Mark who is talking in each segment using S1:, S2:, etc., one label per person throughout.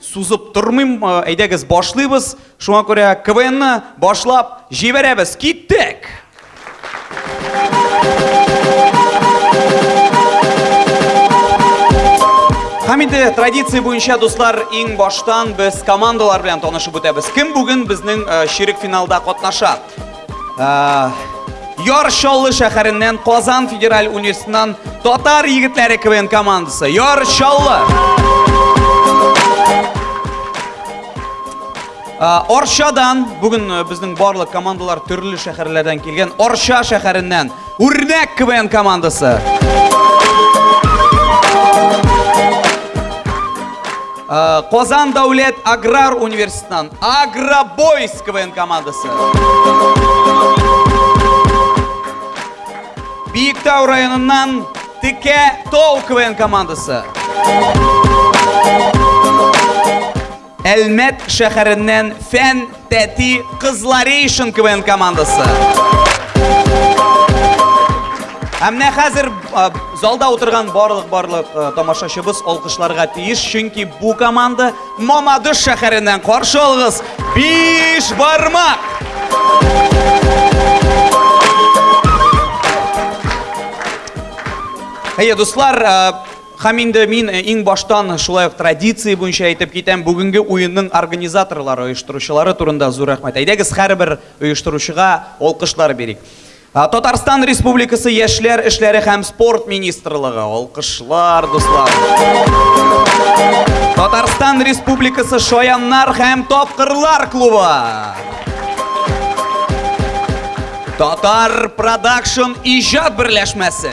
S1: Сузып тормыйм, әйдәгез башлыйбыз. Шуңа күрә КВНны башлап җибәрәбез. Киттек! Һәм инде традиция буенча, дуслар, иң баштан без командалар белән танышып үтәбез. Кем бүген безнең э, чирек финалда катнаша? Яр Чаллы шәһәреннән Казан федераль университетынан татар егетләре КВН командасы. Яр Чаллы. Оршадан бүген э, безнең барлык командалар төрле шәһәрләрдән килгән. Орша шәһәреннән Үрнәк КВН командасы. Казан дәүләт аграр университетынан Агробойс КВН командасы. Биектау районыннан Текә Тол КВН командасы. Әлмәт шәһәреннән Фән Тәти Кызларейшн КВН командасы. Һәм менә хәзер залда утырган барлык-барлык тамашачыбыз алкышларга тиеш, чөнки бу команда Мамадыш шәһәреннән каршы алыгыз биш бармак! Әйе, дуслар, Хәм инде мин э, иң баштан шулай ук традиция буенча әйтеп китәм, бүгенге уенның организаторлары, оештыручылары турында зур рәхмәт. Әйдәгез, һәрбер оештыручыга алкышлар бирик. Татарстан Республикасы Яшьләр эшләре һәм спорт министрлыгы. Алкышлар, дуслар. Татарстан Республикасы Шаяннар һәм тапкырлар клубы. Татар Продакшн иҗат берләшмәсе.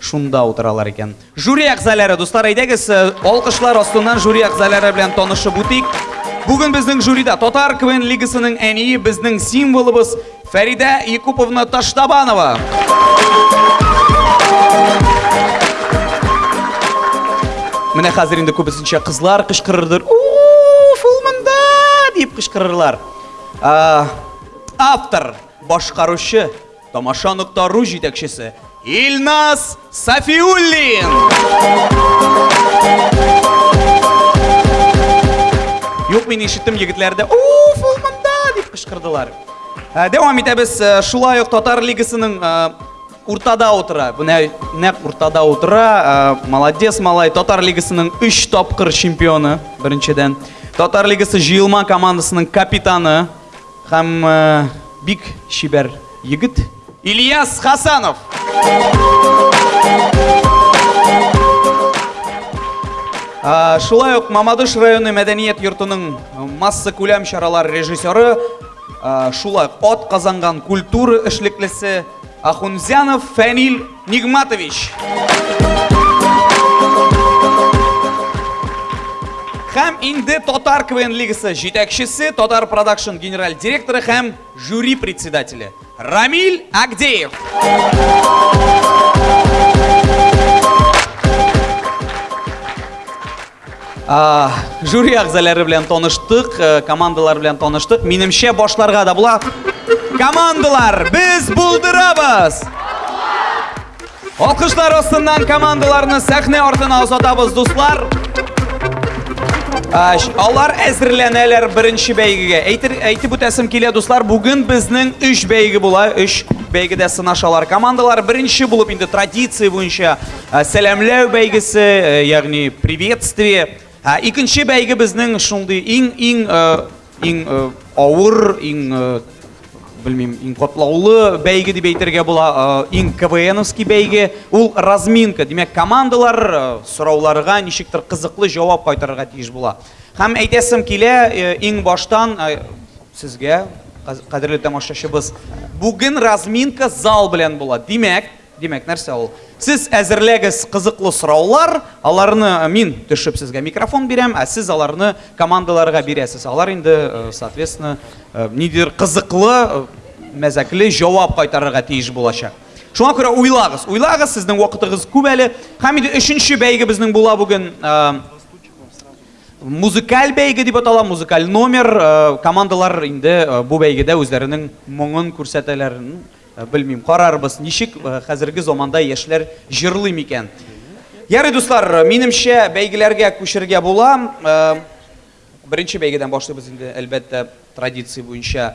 S1: Шунда утыралар икән. Жюри әгъзаләре, дуслар, әйдәгез, алкышлар астыннан жюри әгъзаләре белән танышып үтик. Бүген безнең жюрида Татар КВН лигасының әние, безнең символыбыз Фәридә Якуповна Таштабанова. Менә хәзер инде күбесенчә кызлар кычкырырдыр. Уф, ул монда! дип кычкырырлар. А, автор, башкаручы, Тамаша нокта ру җитәкчесе Илназ Сафиуллин! Юк, мин ишеттем егетләрдә, уф, ул монда, дип кычкырдылар. Ә, Дәвам итәбез, Ә, шулай ук Татар лигасының ә, уртада утыра, менә нәкъ уртада утыра, ә, молодец малай, Татар лигасының 3 тапкыр чемпионы, беренчедән. Татар лигасы җыелма командасының капитаны, Һәм бик чибәр егет Ильяс Хасанов. Шулай ук Мамадыш районы мәдәният йортының масса күләм чаралар режиссеры, шулай ук от казанган культура эшлеклесе Ахунзянов Фәнил Нигматович. Хәм инде Татар КВН лигасы җитәкчесе, Татар продакшн генераль директоры һәм жюри председателе Рамиль Агдеев. Жюри әгъзалары белән таныштык, э, командалар белән таныштык. Минемчә башларга да була. Командалар, без булдырабыз! Алкышлар астыннан командаларны сәхнә артына озатабыз, дуслар. Алар әзерләнәләр беренче бәйгегә. Әйтер, әйтеп үтәсем килә, дуслар, бүген безнең өч бәйге була, өч бәйгедә сынашалар. Командалар беренче булып инде традиция буенча Ә, Сәламләү бәйгесе, э, ягъни приветствие. Ә икенче бәйге безнең шундый иң-иң э, иң э, авыр, иң э, белмим, иң катлаулы бәйге дип әйтергә була, э, иң КВНовский бәйге. Ул разминка. Димәк, командалар э, сорауларга ничектер кызыклы җавап кайтарырга тиеш була. Һәм әйтәсем килә, э, иң баштан э, сезгә, каз- кадерле тамашачыбыз, бүген разминка зал белән була. Димәк, Димәк, нәрсә ул? Сез әзерләгез кызыклы сораулар, аларны мин төшеп сезгә микрофон бирәм, ә сез аларны командаларга бирәсез. Алар инде, соответственно, нидер кызыклы, мәзәкле җавап кайтарырга тиеш булачак. Шуңа күрә уйлагыз, уйлагыз, сезнең вакытыгыз күп әле. Һәм инде өченче бәйгебезнең була бүген музыкаль бәйге дип атала, музыкаль номер. Командалар инде бу бәйгедә үзләренең моңын күрсәтәләр. Белмим, карарбыз, ничек хәзерге заманда яшьләр җырлый микән. Ярый, дуслар, минемчә, бәйгеләргә күчергә була. Беренче бәйгедән башлыйбыз инде, әлбәттә, традиция буенча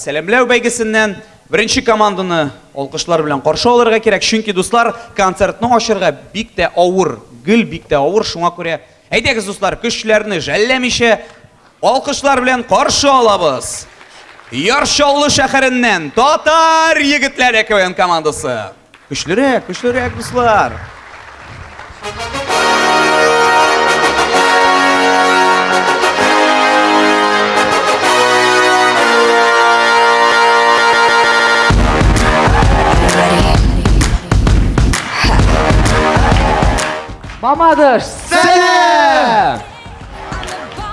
S1: сәламләү бәйгесеннән. Беренче команданы алкышлар белән каршы алырга кирәк, чөнки, дуслар, концертны ачырга бик тә авыр, гел бик тә авыр, шуңа күрә, әйдәгез, дуслар, көчләрне жәлләмичә, Алкышлар белән каршы алабыз! Яр Чаллы шәһәреннән Татар егетләре КВН командасы. Көчлерәк, көчлерәк, дуслар!
S2: Мамадыш! Сәлам!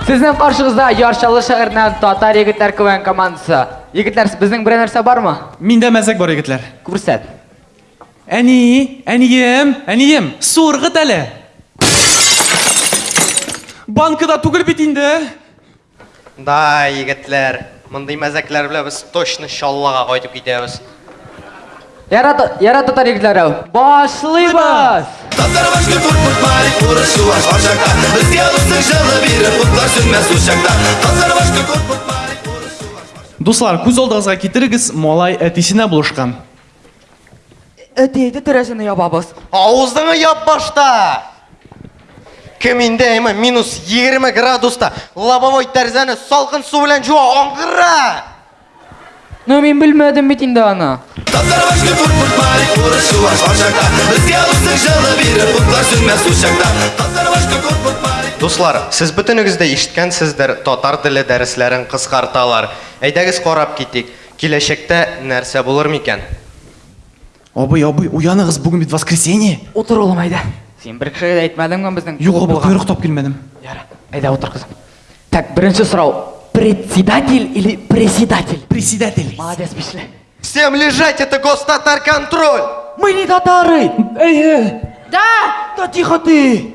S2: Сезнең каршыгызда Ярчалы шәһәреннән татар егетләр квн командасы. Егетләр, безнең берәр нәрсә бармы?
S3: Миндә мәзәк бар, егетләр.
S2: Күрсәт.
S3: Әни, әнием, әнием, су ыргыт әле. Банкада түгел бит инде.
S4: Да, егетләр, мондый мәзәкләр белән без точно Чаллыга кайтып китәбез.
S2: Яра, яра татар егетләре, башлыйбыз!
S5: Татар башка куркут мари, урыс чуваш арчакта Безгә русның җылы бире, утлар сүнмәс учакта Татар башка куркут мари, урыс чуваш арчакта
S3: Дуслар, күз алдыгызга китерегез, малай әтисенә булышкан.
S2: Әти әйде тәрәзәне ябабыз.
S4: Авызыңы яп башта! Кем инде әйме минус 20 градуста лобовой тәрзәне салкын су белән жуа аңгыра!
S2: Ну мин белмәдем бит инде аны.
S5: Татар башка курт курт мари, урыс чуваш ашакта. Безгә алсын җылы бирер, утлар сүнмәс учакта. Татар башка курт курт мари.
S4: Дуслар, сез бөтенегез дә ишеткәнсездер, татар теле дәресләрен кыскарталар. Әйдәгез карап китик. Киләчәктә нәрсә булыр микән?
S3: Абый, абый, уяныгыз, бүген бит воскресенье!
S2: Утыр, улым, әйдә. Син бер кешегә дә әйтмәдеңме безнең
S3: Юк, абый, койрык тап килмәдем.
S2: Ярар, әйдә утыр, кызым. Так, беренче сорау. Председатель или преседатель?
S3: Преседатель.
S2: Молодец, бишле.
S4: Всем лежать, это гостатар контроль!
S2: Мы не татары!
S3: Эйе!
S2: Да! Да тихо ты!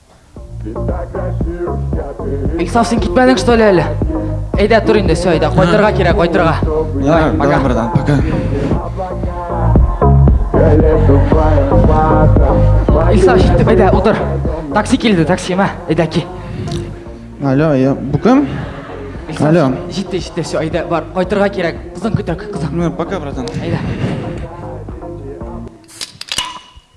S2: Иксам, син китмәдең что ли әле? Әйдә, тур инде, все, әйдә, кайтырга кирәк, кайтырга.
S3: Давай,
S2: пока.
S3: Братан, пока.
S2: Иксам, җиттек, әйдә, утыр. Такси килде, такси, мә, әйдә, ки.
S3: Алло, я, бу кем?
S2: Иксам,
S3: Алло.
S2: Җитте, җитте, все, әйдә, бар, кайтырга кирәк. Кызың көтә, кызың.
S3: Ну, пока, братан.
S2: Әйдә.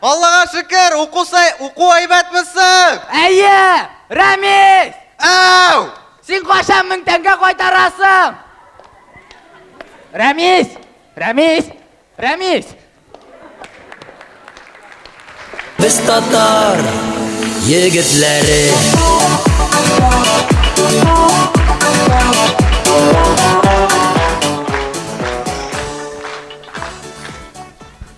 S6: Аллага шөкер,
S4: уку сай, уку әйбәт мисың?
S6: Әйе! Рәмис!
S4: Әу!
S6: Син кайчан мең тәңкә кайтарасың? Рәмис! Рәмис! Рәмис!
S7: Без
S6: татар егетләре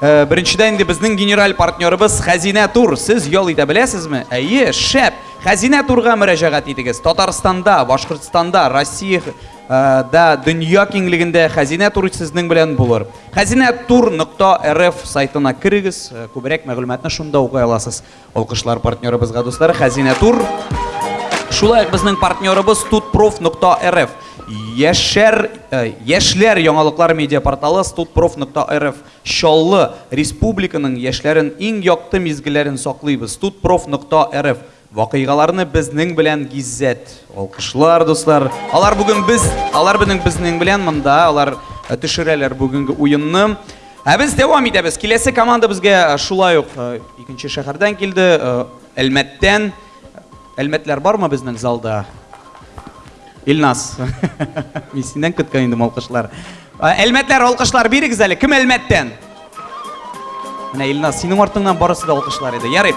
S1: Э, беренчедән инде безнең генераль партнерыбыз Хәзинә Тур. Сез ял итә беләсезме? Әйе, шәп. Хәзинә Турга мөрәҗәгать итегез. Татарстанда, Башкортстанда, Россия э, да дөнья киңлегендә Хәзинә Тур сезнең белән булыр. Хәзинә Тур нокта РФ сайтына керегез, э, күбрәк мәгълүматны шунда укый аласыз. Алкышлар партнерыбызга, дуслар, Хәзинә тур. Шулай ук безнең партнерыбыз studprof.rf. Яшәр, э, яшьләр яңалыклар медиапорталы studprof.rf. Чаллы, республиканың яшьләрен иң якты мизгелләрен саклыйбыз. studprof.rf. Вакыйгаларны безнең белән гиззәт. Алкышлар, дуслар. Алар бүген без, алар безнең безнең белән монда, алар э, төшерәләр бүгенге уенны. Ә без дәвам итәбез. Киләсе команда безгә э, шулай ук э, икенче шәһәрдән килде, э, Әлмәттән. Әлмәтләр бармы безнең залда? Илнас. Мин синнән көткән идем алкышлар. Э, Әлмәтләр алкышлар бирегез әле. Кем Әлмәттән? Менә Илнас, синең артыңнан барысы да алкышлар иде. Ярый.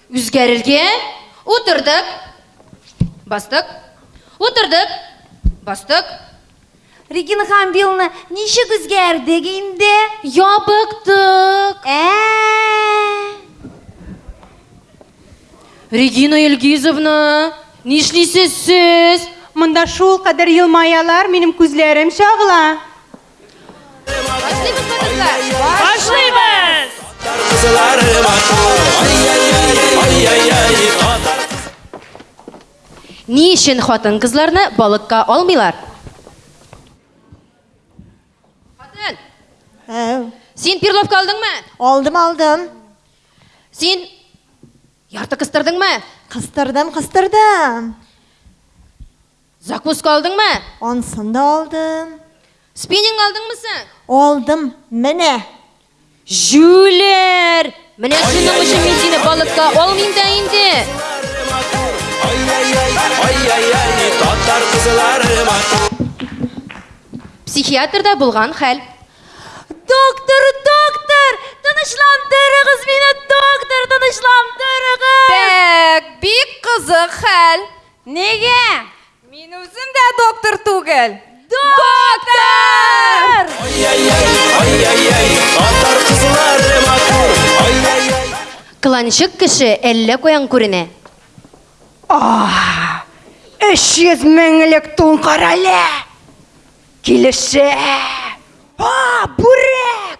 S8: Үзгәрергә.
S9: Утырдык. Бастык. Утырдык. Бастык.
S8: Регина Хамбиловна, ничек үзгәрдек инде?
S9: Ябыктык.
S8: Ә.
S9: Регина Илгизовна, нишлисез сез?
S8: Монда шул кадәр елмаялар, минем күзләрем чагыла.
S9: Ни өчен хатын кызларны балыкка алмыйлар? Хатын,
S8: Әу.
S9: син перловка алдыңмы?
S8: Алдым, алдым.
S9: Син ярты кыстырдыңмы?
S8: Кыстырдым, кыстырдым.
S9: Закуска алдыңмы?
S8: Ансын да алдым.
S9: Спиннинг алдыңмы сен?
S8: Алдым, менә.
S9: Җүләр! Менә шуның өчен мин сине балыкка алмыйм да инде. Психиатрда булган хәл.
S8: Доктор, доктор, тынычландырыгыз мине, доктор, тынычландырыгыз.
S9: Бәк, бик кызык хәл.
S8: Нигә? Мин үзем дә доктор түгел.
S9: Доктор! Кыланчык кеше әллә каян күренә.
S8: Өч йөз меңлек тун карале. Килешә. А, бүрек!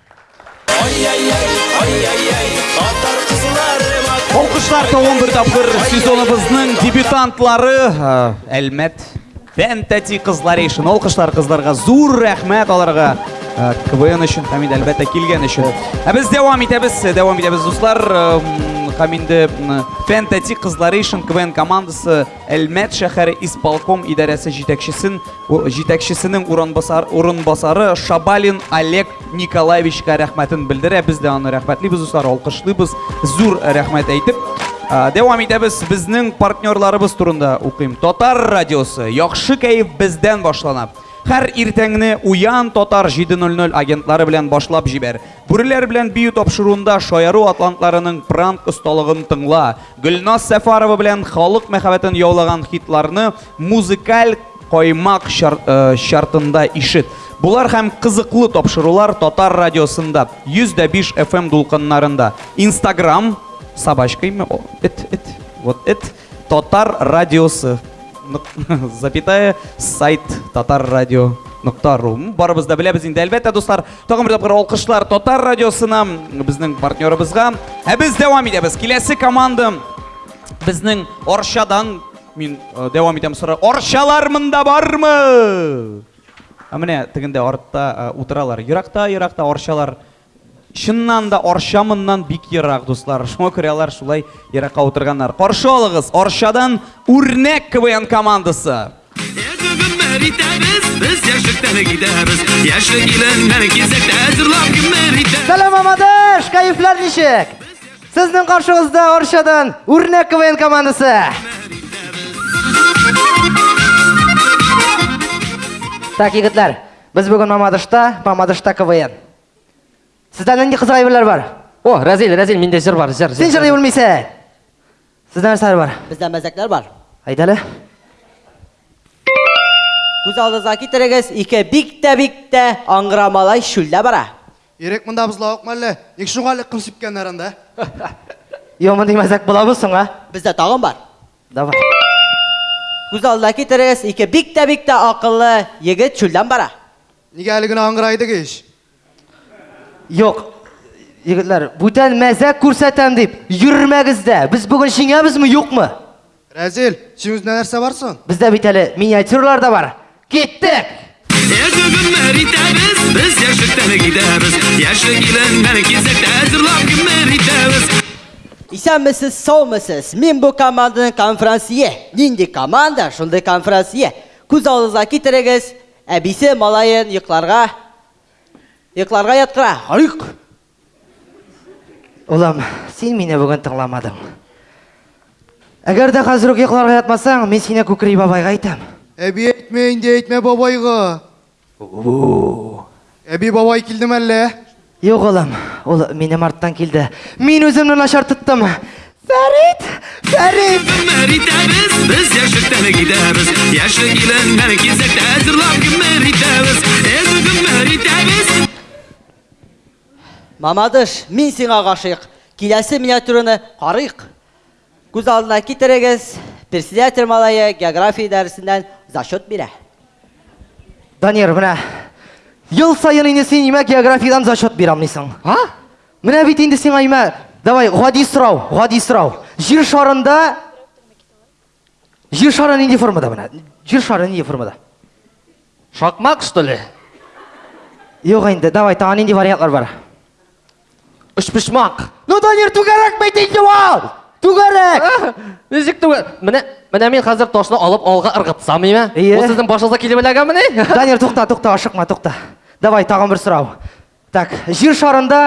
S1: Алкышлар тагын бер тапкыр сезоныбызның дебютантлары Әлмәт Фэнтати кызлары өчен алкышлар кызларга зур рәхмәт аларга КВН өчен һәм инде әлбәттә килгән өчен. Ә без дәвам итәбез, дәвам итәбез дуслар. Һәм инде Фэнтати кызлары өчен КВН командасы Әлмәт шәһәре исполком идарәсе җитәкчесен җитәкчесенең урынбасар, урынбасары Шабалин Олег Николаевичка рәхмәтен белдерә. Без дә аны рәхмәтлибез, дуслар, алкышлыйбыз. Зур рәхмәт әйтеп, дәвам итәбез. Безнең партнерларыбыз турында укыйм. Татар радиосы, яхшы кәеф бездән башлана. Хәр иртәңне Уян Татар 7:00 агентлары белән башлап җибәр. Бүреләр белән бию тапшыруында шаяру атлантларының пранк осталыгын тыңла. Гөлназ Сәфарова белән халык мәхәббәтен яулаган хитларны музыкаль каймак чартында ишет. Болар һәм кызыклы тапшырулар Татар радиосында, 105 FM дулкыннарында. Инстаграм, собачками, о, эт, эт, вот эт, Татар радиосы, запятая, сайт, татар радио, нокта ру. Барыбыз да беләбез инде, әлбәттә, дуслар. Тагын бер тапкыр алкышлар Татар радиосына, безнең партнерыбызга. Ә без дәвам итәбез. Киләсе команда безнең Арчадан мин э, дәвам итәм сора. Арчалар монда бармы? Ә менә тегендә артта э, утыралар. Еракта, еракта Арчалар чыннан да Арча моннан бик ерак, дуслар. Шуңа күрә алар шулай еракка утырганнар. Каршы алыгыз Арчадан үрнәк КВН командасы.
S10: Сәлам Амадыш, кайфлар ничек? Сезнең каршыгызда Оршадан Үрнәк КВН командасы. Так, егетләр, без бүген Мамадышта, Мамадышта КВН. Сездә нинди кызык әйберләр бар?
S6: О, Разил, Разил, миндә җыр бар, җыр.
S10: Син җыр белмисең. Сездә нәрсәләр бар?
S11: Бездә мәзәкләр бар.
S10: Әйдә әле.
S11: Күз алдыгызга китерегез, ике бик тә бик тә аңгыра малай чүлдә бара.
S12: Ирек монда бозлавыкмы әллә? Ник шуңа әле ком сипкәннәр анда?
S10: Йо, мондый мәзәк буламы соң, а?
S11: Бездә тагын бар.
S10: Давай.
S11: Күз алдына китерегез, ике бик тә бик тә акыллы егет чүлдән бара.
S12: Нигә әле генә аңгыра идек ич?
S10: Юк, егетләр, бүтән мәзәк күрсәтәм дип йөрмәгездә. Без бүген җиңәбезме, юкмы?
S12: Рәзил, син үзенә нәрсә барсын?
S10: Бездә бит әле миниатюралар да бар. Киттек!
S13: Эзле гомер итәбез, без яшьлектән китәбез. Яшьлек илен мәне кисәктә әзерлап гомер итәбез.
S11: Исәнмесез, саумысыз! Мин бу команданың конферансье. Нинди команда, шундый конферансье. Күз алдыгызга китерегез, Әбисе малаен йокларга йокларга яткыра. Һайк!
S10: Улым, син мине бүген тыңламадың. Әгәр дә хәзер үк йокларга ятмасаң, мин сине Күкри бабайга әйтәм.
S12: Әби әйтмә инде, әйтмә бабайга. У-у-у! Әби бабай килде мәллә?
S10: Юк, улым, ул минем арттан килде. Мин үземне начар тоттым. Фәрит! Фәрит!
S13: Гомер итәбез, без яшьлектән китәбез. Яшьлек илендә кизәктә әзерлап гомер итәбез. Эз гомер итәбез.
S11: Мамадыш, мин сиңа гашыйк. Киләсе миниатюраны карыйк. Күз алдына китерегез, председатель малае география дәресеннән зачет бирә.
S10: Данир, менә ел саен инде син имә географиядән зачет бирам дисең. А? Менә бит инде сиңа имә. Давай, гади сорау, гади сорау. Җир шарында Җир шары нинди формада менә? Җир шары нинди формада?
S6: Шакмак, что ли?
S10: Юк инде, давай, тагын нинди вариантлар бар?
S6: Өчпочмак.
S10: Ну, Данир, түгәрәк бит инде ул! Түгәрәк!
S6: Ничек түгәрәк? Менә менә мин хәзер ташны алып алга ыргытсам, миме?
S10: Ие.
S6: Ул сезнең башыгызга килеп эләгәмени?
S10: Данир, тукта, тукта, ашыкма, тукта. Давай, тагын бер сорау. Так, җир шарында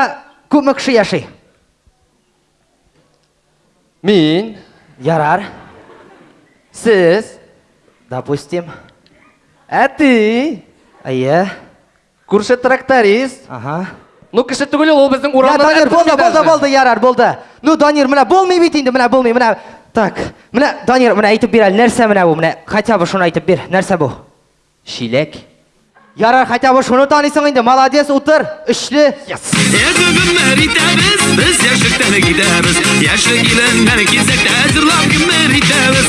S10: күпме кеше яши?
S6: Мин,
S10: Ярар.
S6: сез,
S10: Допустим.
S6: әти.
S10: Әйе.
S6: Күрше тракторист.
S10: Ага.
S6: Ну, кеше түгел ул, ул безнең урамда.
S10: Я, Данир, булды, булды, булды, ярар, булды. Ну, Данир, менә булмый бит инде, менә булмый, менә. Так, менә Данир, менә әйтеп бир әле, нәрсә менә бу, менә хотя бы шуны әйтеп бир, нәрсә бу?
S6: Чиләк.
S10: Ярар, хотя бы шуны танысың инде, молодец, утыр,
S13: өчле. Yes. Без яшьлектән китәбез, яшьлек илендә кизәктә әзерләп гомер итәбез.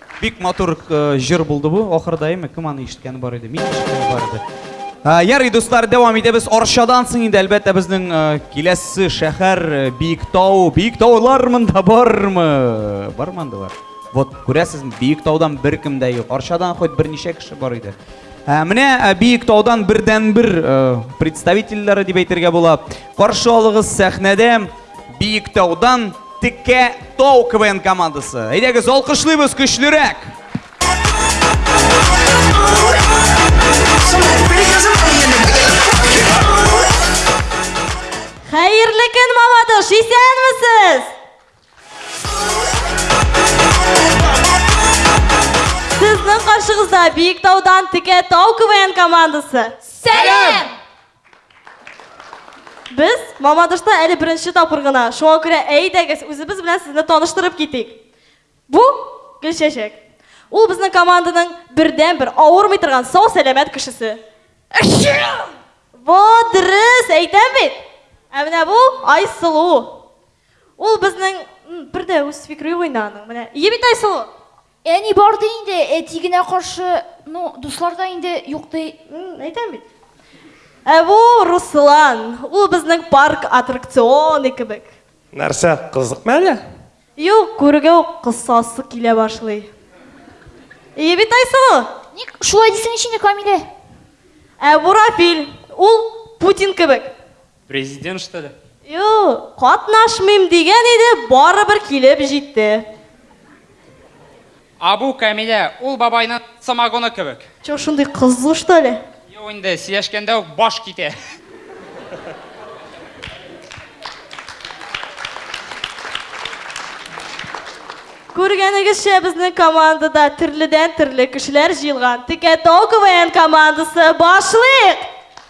S1: Бик матур җыр булды бу. Ахырда әйме, кем аны ишеткәне бар иде? Мин ишеткәне бар иде. Ярый, дуслар, дәвам итәбез. Арчадан соң инде, әлбәттә, безнең киләсе шәһәр Биектау. Биектаулар монда бармы? Бар монда бар. Вот, күрәсезме, Биектаудан беркем дә юк. Арчадан хоть берничә кеше бар иде. Ә, менә ә, биек таудан бердән бер ә, представительләре дип әйтергә була. Каршы алыгыз сәхнәдә Биектаудан Текә Тау КВН командасы. Әйдәгез, алкышлыйбыз көчлерәк!
S14: Хәерле көн, Мамадыш, исәнмесез? Сезнең каршыгызда Биектаудан Текә Тау КВН командасы.
S15: Сәлам!
S14: Без Мамадышта әле беренче тапкыр гына, шуңа күрә әйдәгез, үзебез белән сезне таныштырып китик. Бу Гөлчәчәк. Ул безнең команданың бердәнбер авырмый торган сау-сәламәт кешесе. Во, дөрес әйтәм бит! Ә менә бу Айсылу. Ул безнең, м, бер дә үз фикри уйнаның. Менә, ие бит Айсылу?
S15: Әни бар ди инде, әти генә каршы, ну, дуслар да инде юк ди.
S14: Әйтәм бит. Ә бу Руслан, ул безнең парк аттракционы кебек.
S16: Нәрсә, кызыкмы әле?
S14: Юк, күрүгә үк косасы килә башлый. Ие бит Айсылу?
S15: Ник шулай дисең ич инде, Камилә?
S14: Ә бу Рафил, ул Путин кебек.
S3: Президент что ли?
S14: Юк, катнашмыйм дигән иде, барыбер килеп җитте.
S3: А бу Камилә, ул бабайның самогоны кебек.
S14: Чё, шундый кызу что ли?
S3: Юк инде, сөйләшкәндә үк баш китә.
S14: Күргәнегезчә, безнең командада төрледән-төрле кешеләр җыелган. Текә Тау КВН командасы, башлыйк!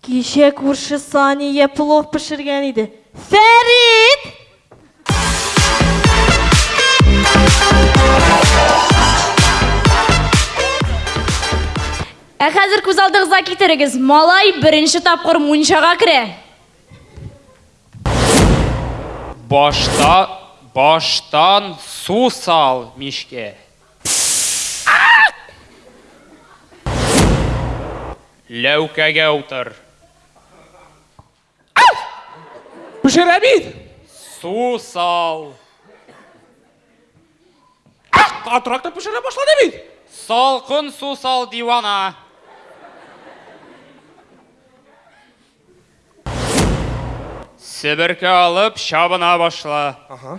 S14: Кичә күрше Сания плов пешергән иде. Фәрит!
S15: Ә хәзер күз алдыгызга китерегез, малай беренче тапкыр мунчага керә.
S3: Башта, баштан су сал мичкә. Ләүкәгә утыр.
S16: Пешерә бит!
S3: Су сал.
S16: Катырак та пешерә башлады бит!
S3: Салкын су сал, дивана. Себерке алып чабына башла.
S15: Ага.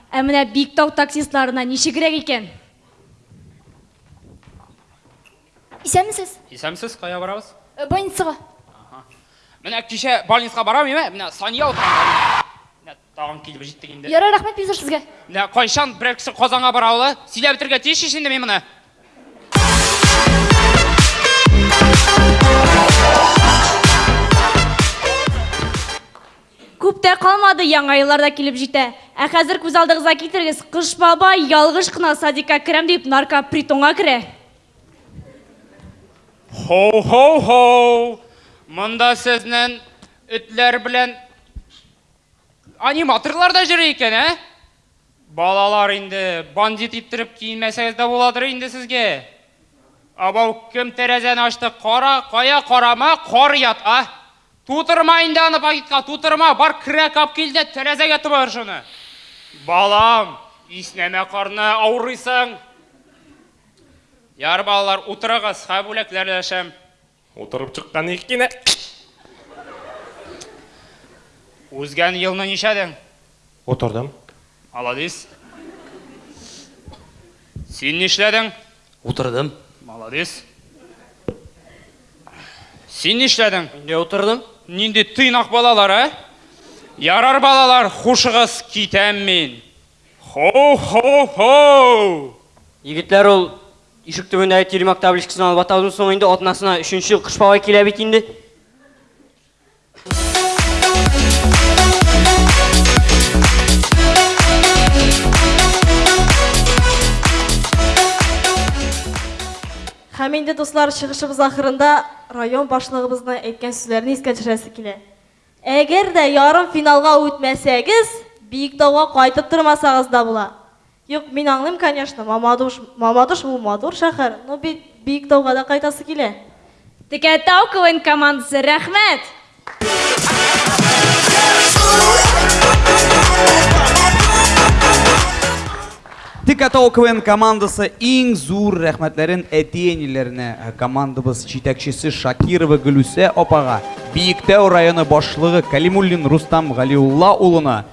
S15: Ә менә Биктау таксистларына ничегрәк икән?
S9: Исәнмесез!
S17: Исәнмесез, кая барабыз?
S9: Больницага. Аһа.
S17: Менә кичә больницага барам иде, менә Сания утырганда менә. Менә тагын килеп җиттек инде.
S9: Ярар, рәхмәт бик зур сезгә.
S17: Менә кайчан берәр кеше Казанга бара ала? Сөйләп бетергә тиеш ич инде мин моны.
S15: Күп тә калмады, Яңа еллар да килеп җитә. Ә хәзер күз алдыгызга китерегез, Кыш бабай ялгыш кына садикка керәм дип наркопритонга керә.
S17: Һоу-һоу-һоу! Монда сезнен этләр белән аниматорлар да йөри икән, ә? Балалар инде бандит иттереп киенмәсәгез дә буладыр инде сезгә. Абау, кем тәрәзәне ачты, кара, кая карама, кар ят, а! Тутырма инде аны пакетка, тутырма, бар керә кап кил дә тәрәзәгә томыр шуны. Балам, иснәмә карны авырыйсың. Яр балалар, утырыгыз, ха бүләкләр өләшәм. Утырып чыккан ник кенә. Узган елны ничәдең?
S18: Утырдым.
S17: Маладис. Син нишләдең?
S18: Утырдым.
S17: Маладис. Син нишләдең?
S18: Мин дә утырдым.
S17: Нинди тыйнак балалар, ә? Ярар, балалар, хушыгыз, китәм мин. Хоу-хоу-хоу!
S19: Егетләр, ул Ишек төбендәге тирмәк табличкасын алып атаудан соң инде атнасына өченче Кыш бабай килә бит инде.
S14: Һәм инде, дуслар, чыгышыбыз ахырында район башлыгыбызның әйткән сүзләрен искә төшерәсе килә. Әгәр дә ярым финалга үтмәсәгез, Биектауга кайтып тормасагыз да була. Юк, мин аңлыйм, конечно, Мамадуш, Мамадуш бу матур шәхәр, но бит Биектауга да кайтасы килә.
S15: Текәтау КВН командасы, рәхмәт!
S1: Текәтау КВН командасы иң зур рәхмәтләрен әти-әниләренә, командабыз җитәкчесе Шакирова Гөлүсә апага, Биектау районы башлыгы Калимуллин Рустам Галиулла улына,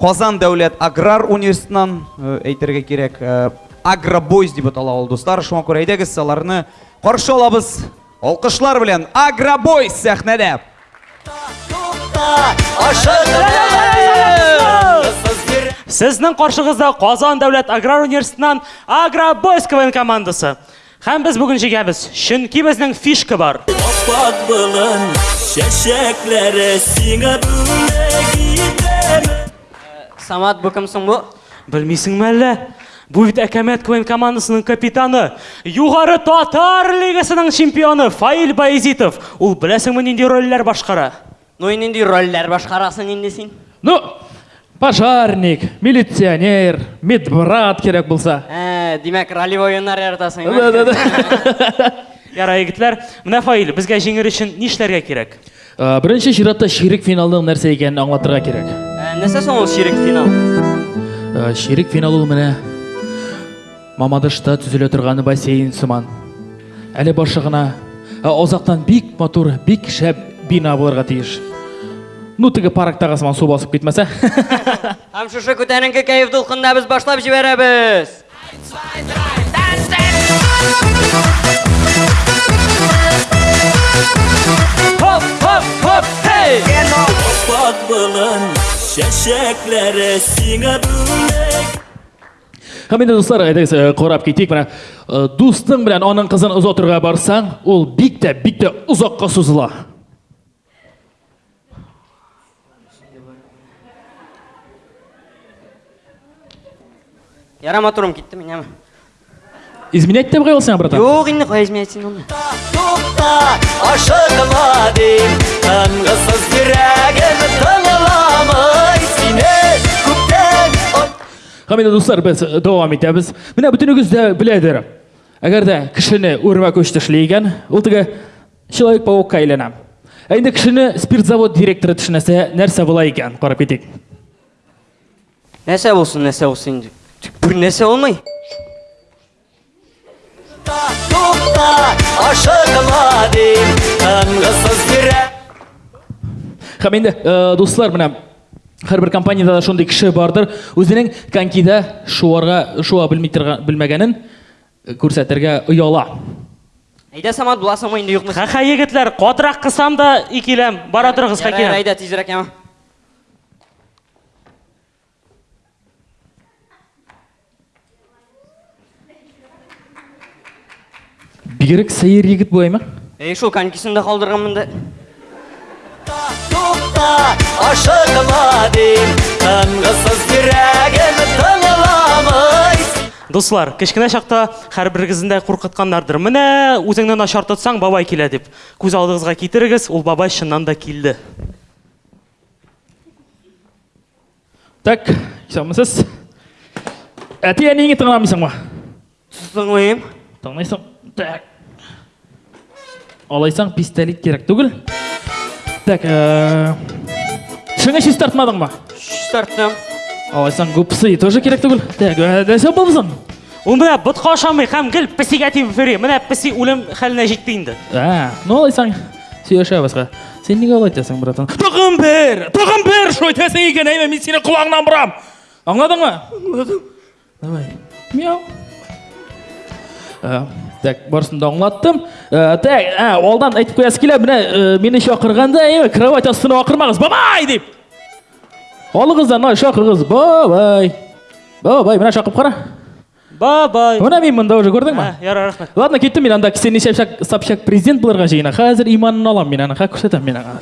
S1: Казан дәүләт аграр университетыннан әйтергә кирәк, Агробойс дип атала ул дуслар. Шуңа күрә әйдәгез, аларны каршы алабыз. Алкышлар белән Агробойс сәхнәдә.
S16: Сезнең каршыгызда Казан дәүләт аграр университетыннан Агробойс КВН командасы. Һәм без бүген җигәбез, чөнки безнең фишка бар.
S20: Аппак болын, чәчәкләре сиңа бүләк итәм.
S19: Самат, бу кем соң бу?
S16: Белмисеңме әллә? Бу бит Әкәмәт КВН командасының капитаны, Югары Татар лигасының чемпионы Фаил Баязитов. Ул беләсеңме нинди рольләр башкара?
S19: Ну и нинди рольләр башкарасың инде син?
S21: Ну, пожарник, милиционер, медбрат кирәк булса.
S19: Ә, димәк, ролевой уеннар яратасың.
S21: Да, да, да.
S16: Ярай, егетләр, менә фаил, безгә җиңер өчен нишләргә кирәк?
S21: Ә, Беренче чиратта ширек финалның нәрсә икәнен аңлатырга кирәк.
S19: Ә, Нәрсә соң ул ширек финал?
S21: Ә, Ширек финал ул менә Мамадышта төзелә торган бассейн сыман. Әле башы гына, ә озактан бик матур, бик шәп бина булырга тиеш. Ну теге парктагы сыман су басып китмәсә.
S19: Һәм шушы күтәренке кәеф дулкынында без башлап җибәрәбез.
S20: Хоп, хоп, хоп, эй! Аппак болын, чәчәкләре сиңа бүләк.
S21: Һәм инде дуслар, әйдәгез э, карап китик. Менә э, дустың белән аның кызын озатырга барсаң, ул бик тә бик тә озакка сузыла.
S19: Яра моторым китте минем.
S21: Изменять тә бугай сиңа, братан?
S19: Юк, инде кая изменять син аны?
S20: Тукта, ашыкма дим, тынгысыз йөрәгем тыңламый сине.
S21: Һәм инде дуслар, без дәвам итәбез. Менә бөтенегез дә беләдер. Әгәр дә кешене үрмәк уч тешли икән, ул теге человек-паукка әйләнә. Ә инде кешене спирт завод директоры тешнәсә, нәрсә була икән? Карап китик.
S19: Нәрсә булсын, нәрсә булсын инде. Тик бер нәрсә булмый.
S21: Һәм инде э, дуслар, менә һәрбер компаниядә шундый кеше бардыр, үзенең конькида шуарга шуа белми белмәгәнен э, күрсәтергә ояла.
S19: Әйдә Самат буласыңмы инде юкмы?
S16: Ха-ха, егетләр, катырак кысам да икиләм. Бара торыгыз, хәкиләм.
S19: Әйдә тизрәк яма.
S21: Бигерәк сәер егет болай ма?
S19: Әй, шул конькисында калдырган монда.
S20: Тукта, ашыгыла дип, тынгысыз йөрәгем тыңламый.
S16: Дуслар, кечкенә чакта һәрберегезне дә куркытканнардыр. Менә үзеңне начар тотсаң, бабай килә дип. Күз алдыгызга китерегез, ул бабай чыннан да килде.
S21: Так, исәнмесез. Әти әниеңне тыңламыйсыңмы?
S19: Тыңлыйм.
S21: Тыңлыйсың. Так. Алайсаң пистолет кирәк түгел. Так, э, шыңы
S19: чистартмадыңмы? Чистарттым.
S21: Алайсаң гупсы тоже кирәк түгел. Так, э, нәрсә булдың?
S16: Ул менә ботка ашамый һәм гел песигә тибеп йөри. Менә песи үлем хәленә җитте инде.
S21: Ә, ну алайсаң Сөйләшәбезгә. Син нигә алай итәсең, братан? Тагын бер! Тагын бер! Шул итәсең икән, әйме, мин сине колагыңнан борам! Аңладыңмы?
S19: Аңладым.
S21: Давай. Мяу. Ә, Так, барысын да аңлаттым. Ә, Так, ә, алдан әйтеп куясы килә, менә ә, мине чакырганда, әйме, кровать астына акырмагыз, бабай дип! Алыгыз да, мына чакырыгыз, бабай! Бабай, менә чакып кара.
S16: Бабай.
S21: Менә мин монда уже күрдеңме?
S16: Ә, ярар, рәхмәт.
S21: Ладно, киттем мин анда кисен ничә шак сапчак президент булырга җыена. Хәзер иманын алам мин аны, хә күрсәтәм мин аңа.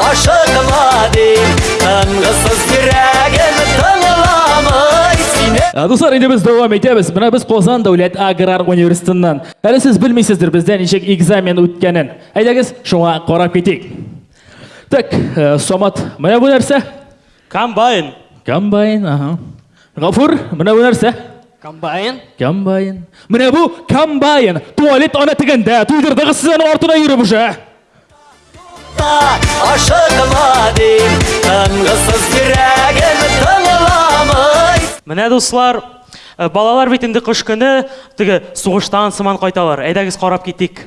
S20: Ашыкма дип, тынгысыз йөрәгем тыңламый сине.
S21: Ә, Дуслар, инде без дәвам итәбез. Менә без Казан дәүләт аграр университетыннан. Әле сез белмисездер бездә ничек экзамен үткәнен. Әйдәгез, шуңа карап китик. Так, э, Самат, менә бу нәрсә.
S16: Комбайн.
S21: Комбайн, аһа. Гафур, менә бу нәрсә?
S19: Комбайн.
S21: Комбайн. Менә бу комбайн. Туалет ана тегендә. Туйдырдыгыз сез аны артына йөреп уже.
S20: Ашыгыма дим, тынгысыз йөрәгем тыңламый.
S16: Менә дуслар, э, балалар бит инде кыш көне теге сугыштан сыман кайталар. Әйдәгез карап китик.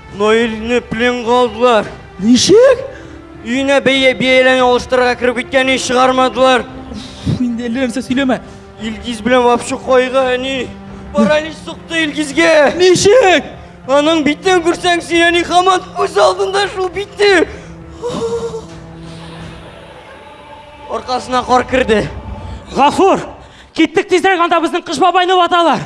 S19: Наилне пленга алдылар.
S21: Ничек?
S19: Өенә бәя бияләне алыштырырга кереп киткәнен чыгармадылар.
S21: Уф, инде әллә нәрсә сөйләмә.
S19: Илгиз белән Вапшу кайгы әни. Паралич сукты Илгизгә.
S21: Ничек?
S19: Аның битен күрсәң, син әни хамат күз алдында шул битне. Аркасына кар керде.
S16: Гафур, киттек тизрәк, анда безнең кыш бабайны ваталар.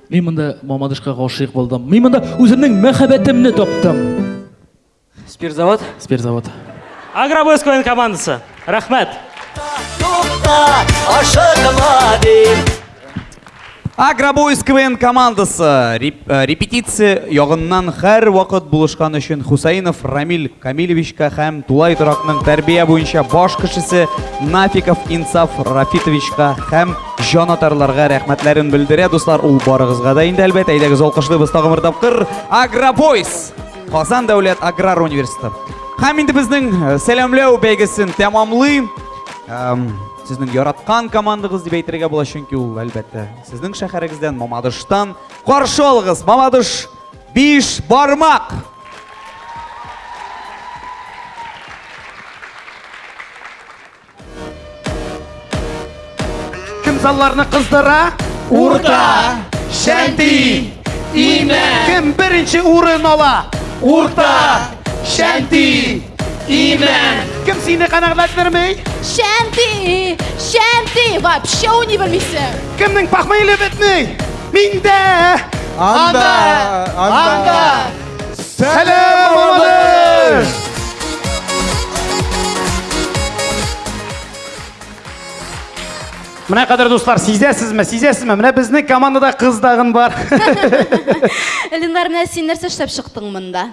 S21: Мин монда Мамадышка гашыйк булдым. Мин монда үземнең мәхәббәтемне таптым. Спирзавод.
S16: Спирзавод. Агробойскоен командасы. Рәхмәт.
S20: Тукта, ашыкма
S1: дип. Агробойскоен командасы реп, э, репетиция ягыннан һәр вакыт булышкан өчен Хусаинов Рамил Камилевичка һәм Тулай торакның тәрбия буенча баш кешесе Нафиков Инсаф Рафитовичка һәм Җан атарларга рәхмәтләрен белдерә, дуслар, ул барыгызга да инде әлбәт. Әйдәгез алкышлыйбыз тагын бер тапкыр. Агробойс! Казан дәүләт аграр университеты. Һәм инде безнең э, сәламләү бәйгесен тәмамлый. Сезнең яраткан командагыз дип әйтергә була, чөнки ул әлбәттә сезнең шәһәрегездән Мамадыштан. Каршы алыгыз, Мамадыш биш бармак! Кем
S22: залларны кыздыра? Урта! Шәнти! Имә! Кем беренче урын ала? Урта! Шәнти! Имә! Кем сине канәгатьләндерми?
S15: Шәнти! Шәнти! Вообще уйный белмисең!
S22: Кемнең похмелье бетми? Миндә!
S23: Анда! Анда!
S22: Сәлам, Мамадыш! Менә кадәр дуслар, сизәсезме, сизәсезме? Менә безнең командада кыз тагын бар.
S15: Ленар, менә син нәрсә эшләп чыктың монда?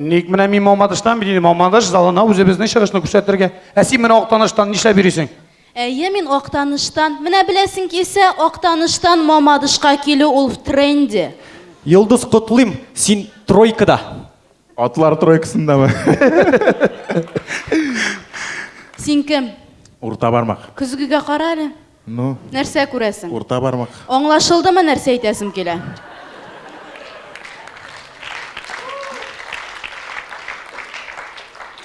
S22: Ник менә мин Мамадыштан бит инде, Мамадыш залына үзебезнең чыгышны күрсәтергә. Ә син менә Актаныштан нишләп йөрисең?
S15: Әйе, мин Актаныштан. Менә беләсең килсә, Актаныштан Мамадышка килү ул в тренде.
S18: Йолдыз котлыйм, син тройкада.
S23: Атлар тройкасындамы?
S15: Син кем?
S23: Урта бармак.
S15: Көзгегә кара әле.
S23: Ну.
S15: Нәрсә күрәсең?
S23: Урта бармак.
S15: Аңлашылдымы нәрсә әйтәсем килә?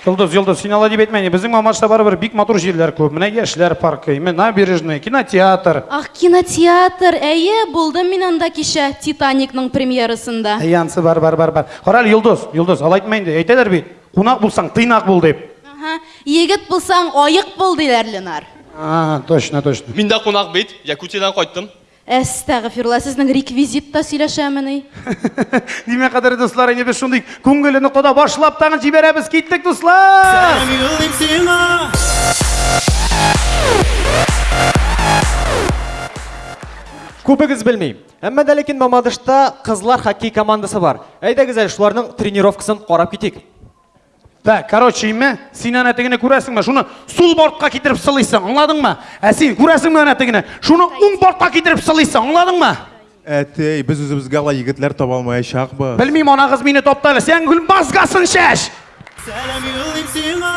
S22: Йолдыз, Йолдыз, син алай дип әйтмә инде. Безнең Мамашта барыбер бик матур җирләр күп. Менә яшьләр паркы, ме, набережная, кинотеатр.
S15: Ах, кинотеатр, әйе, булдым мин анда кичә Титаникның премьерасында.
S22: Әй, ансы бар, бар, бар, бар. Кара әле, Йолдыз, Йолдыз, алай әйтмә инде. Әйтәләр бит, кунак булсаң, тыйнак бул дип.
S15: Ага, егет булсаң, аек бул, диләр, Ленар.
S22: А, точно, точно.
S18: Мин дә кунак бит, Якутиядән кайттым.
S15: Әстәгъфирулла, сезнең реквизит та сөйләшәмени?
S22: Димә кадәр дуслар, инде без шундый күңелле нокода башлап тагын җибәрәбез. Киттек, дуслар!
S18: Күбегез белми. Әмма дә ләкин Мамадышта кызлар хоккей командасы бар. Әйдәгез әле шуларның тренировкасын карап китик.
S22: Вә, короче, име, син әнә тегене күрәсеңме? Шуны сул бортка китереп сылыйсың, аңладыңмы? Ә син күрәсеңме әнә тегене? Шуны уң бортка китереп сылыйсың, аңладыңмы?
S23: Әтей, без үзебезгә ла егетләр таба алмаячакбыз.
S22: Белмим, анагыз мине тапты әле. Сен гүл базгасын чәч!
S18: Сәлам юллыйм сиңа!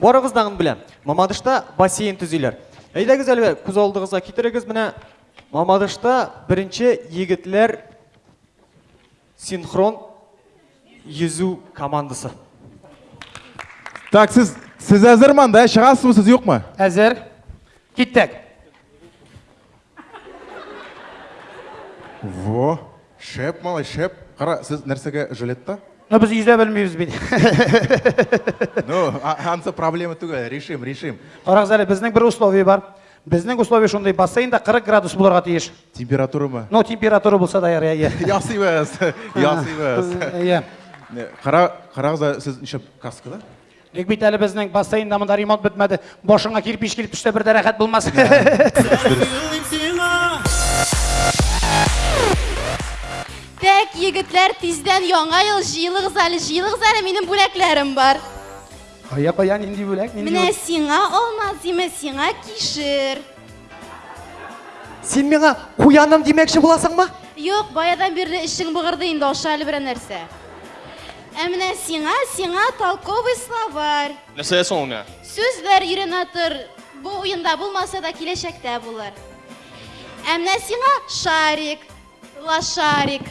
S18: Барыгыздан беләм. Мамадышта бассейн төзиләр. Әйдәгез әле күз алдыгызга китерегез менә Мамадышта беренче егетләр синхрон йөзү командасы.
S23: Так, сез сез әзерме анда? Чыгасызмы сез юкмы?
S22: Әзер. Киттек.
S23: Во, шәп малай, шәп. Кара, сез нәрсәгә жилетта?
S22: Ну, без йөзә белмибез бит.
S23: Ну, ансы проблема түгел, решим, решим.
S22: Карагыз әле, безнең бер условие бар. Безнең условие шундый, бассейн да 40 градус булырга тиеш.
S23: Температурамы?
S22: Ну, температура булса да ярый, әйе.
S23: Ясыйбыз, ясыйбыз.
S22: Әйе.
S23: Кара, карагыз да сез ничә каскада?
S22: Юк бит әле безнең бассейнда монда ремонт бетмәде. Башыңа кирпич килеп төшсә бер дә рәхәт булмас.
S15: Тәк, егетләр, тиздән яңа ел, җыелыгыз әле, җыелыгыз әле, минем бүләкләрем бар.
S22: Кая, кая, нинди бүләк, нинди
S15: Менә
S22: бүләк?
S15: сиңа алма зиме, сиңа кишер.
S18: Син миңа куяным димәкче буласыңмы?
S15: Юк, баядан бирле эшең быгырды инде, аша әле берәр нәрсә. Ә менә сиңа, сиңа толковый словарь.
S18: Нәрсә соң ул миңа?
S15: Сүзләр өйрәнә тор. Бу уенда булмаса да киләчәктә булыр. Ә менә сиңа шарик. Лошарик.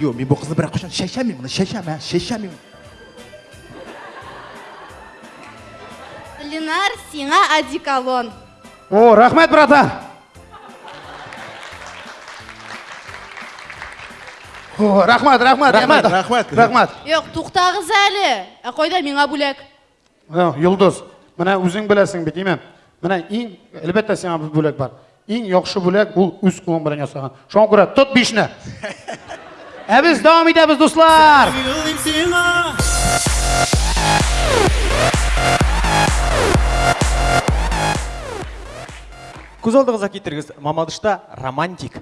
S23: Юк, мин бу кызны беркайчан чәчәмим, моны чәчәм, ә, чәчәмим.
S15: Ленар, сиңа одеколон.
S22: О, рәхмәт, братан. О, рәхмәт,
S23: рәхмәт,
S22: рәхмәт.
S23: Рәхмәт.
S22: Рәхмәт.
S15: Юк, туктагыз әле. Ә кайда миңа бүләк?
S22: Йолдыз, менә үзең беләсең бит, име? Менә иң, әлбәттә, сиңа бу бүләк бар. Иң яхшы бүләк ул үз кулың белән ясаган. Шуңа күрә тот бишне. Ә без дәвам итәбез, дуслар.
S18: Күз алдыгызга китерегез, Мамадышта романтик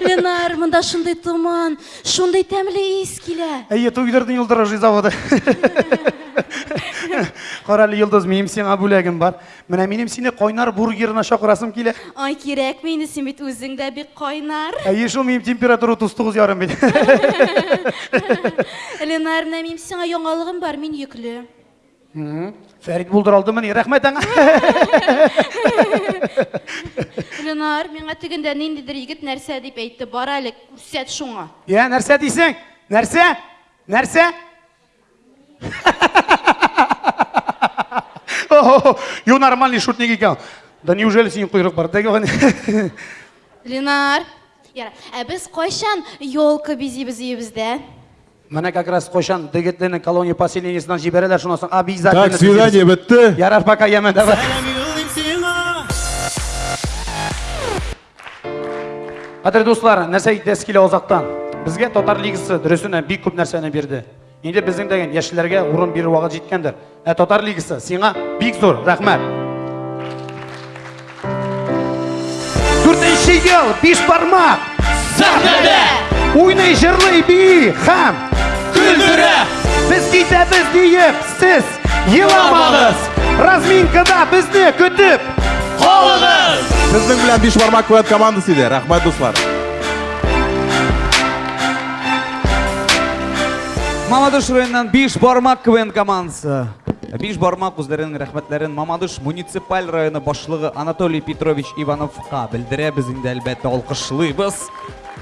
S15: Ленар, монда шундый томан, шундый тәмле ис килә.
S22: Әйе, туйдырдың Юлдырыжый заводы. Кара әле, Йолдыз, минем сиңа бүләгем бар. Менә минем сине кайнар бургерына чакырасым килә.
S15: Ай, кирәкме инде, син бит үзең дә бик кайнар.
S22: Әйе, шул минем температура 39 ярым бит.
S15: Ленар, менә минем сиңа яңалыгым бар, мин йөкле.
S22: Фәрит булдыра алдымыни? Рәхмәт аңа.
S15: Ленар, миңа тегендә ниндидер егет нәрсә дип әйтте. Бар әле, күрсәт шуңа.
S22: Я, нәрсә дисең? Нәрсә? Нәрсә? Ю нормальный шутник икән. Да неужели синең койрык бар?
S15: Ленар, яра. Ә без кайчан елка бизибез өебездә?
S22: Менә как раз кайчан Дегетленең колония поселениесеннан җибәрәләр, шуннан соң обязательно.
S23: Так, свидание бетте.
S22: Ярар, пока, яме, давай. Кадер дуслар, нәрсә әйтәс килә озактан? Безгә татар лигасы дөресенә бик күп нәрсәне бирде. Инде безнең дәгән яшьләргә урын бирү вакыт җиткәндер. Ә Татар Лигасы сиңа бик зур рәхмәт. Дүртенче ел биш бармак сәхнәдә уйный җырлый би һәм көлдерә. Без китәбез диеп сез еламагыз. Разминкада безне көтеп калыгыз.
S23: Сезнең белән биш бармак куәт командасы иде. Рәхмәт дуслар.
S1: Мамадыш районыннан биш бармак КВН командасы. Биш бармак үзләренең рәхмәтләрен Мамадыш муниципаль районы башлыгы Анатолий Петрович Ивановка белдерәбез инде, әлбәттә, алкышлыйбыз.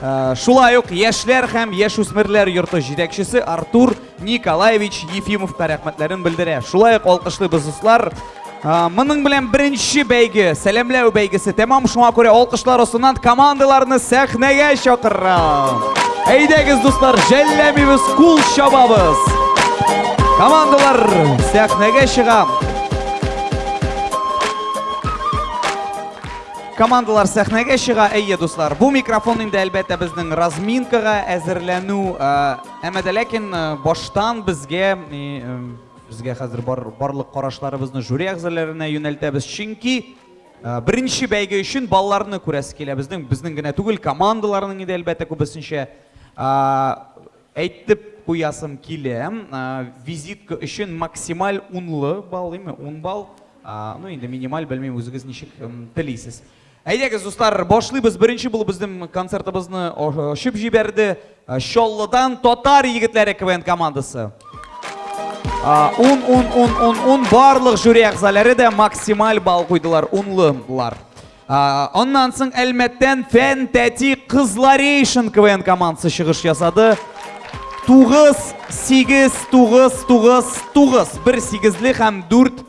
S1: Э, шулай ук яшьләр һәм яшүсмерләр йорты җитәкчесе Артур Николаевич Ефимовка рәхмәтләрен белдерә. Шулай ук алкышлыйбыз дуслар, Моның белән беренче бәйге, сәламләү бәйгесе тәмам. Шуңа күрә алкышлар астыннан командаларны сәхнәгә чакырам. Әйдәгез, дуслар, жәлләмибез, кул чабабыз. Командалар сәхнәгә чыга. Командалар сәхнәгә чыга. Әйе, дуслар, бу микрофон инде әлбәттә безнең разминкага әзерләнү, әмма ләкин баштан безгә Безгә хәзер бар, барлык карашларыбызны жюри әгъзаларына юнәлтәбез, чөнки беренче бәйге өчен балаларны күрәсе килә. Безнең безнең генә түгел, командаларның инде әлбәттә күбесенчә әйтеп куясым килә. Визитка өчен максималь унлы балл, ими, ун балл. Ну, инде минималь белмим, үзегез ничек телисез. Әйдәгез, дуслар, башлыйбыз. Беренче булып безнең концертыбызны ачып җибәрде. Чаллыдан татар егетләре КВН командасы. Ун, ун, ун, ун, ун, барлык жюри әгъзалары да максималь балл куйдылар, унлылар. Аннан соң Әлмәттән Фән Тәти Кызларейшн КВН командасы чыгыш ясады. Тугыз, сигез, тугыз, тугыз, тугыз. Бер сигезле һәм дүрт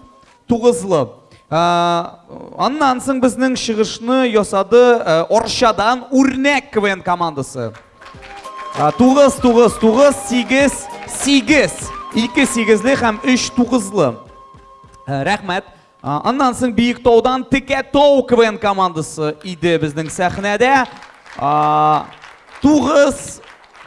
S1: Тугызлы. Аннан соң безнең чыгышны ясады Орчадан Үрнәк КВН командасы. Тугыз, тугыз, тугыз, сигез, сигез. Ике сигезле һәм өч тугызлы. Рәхмәт. Аннан соң Биектаудан Текә Тау КВН командасы иде безнең сәхнәдә. Тугыз,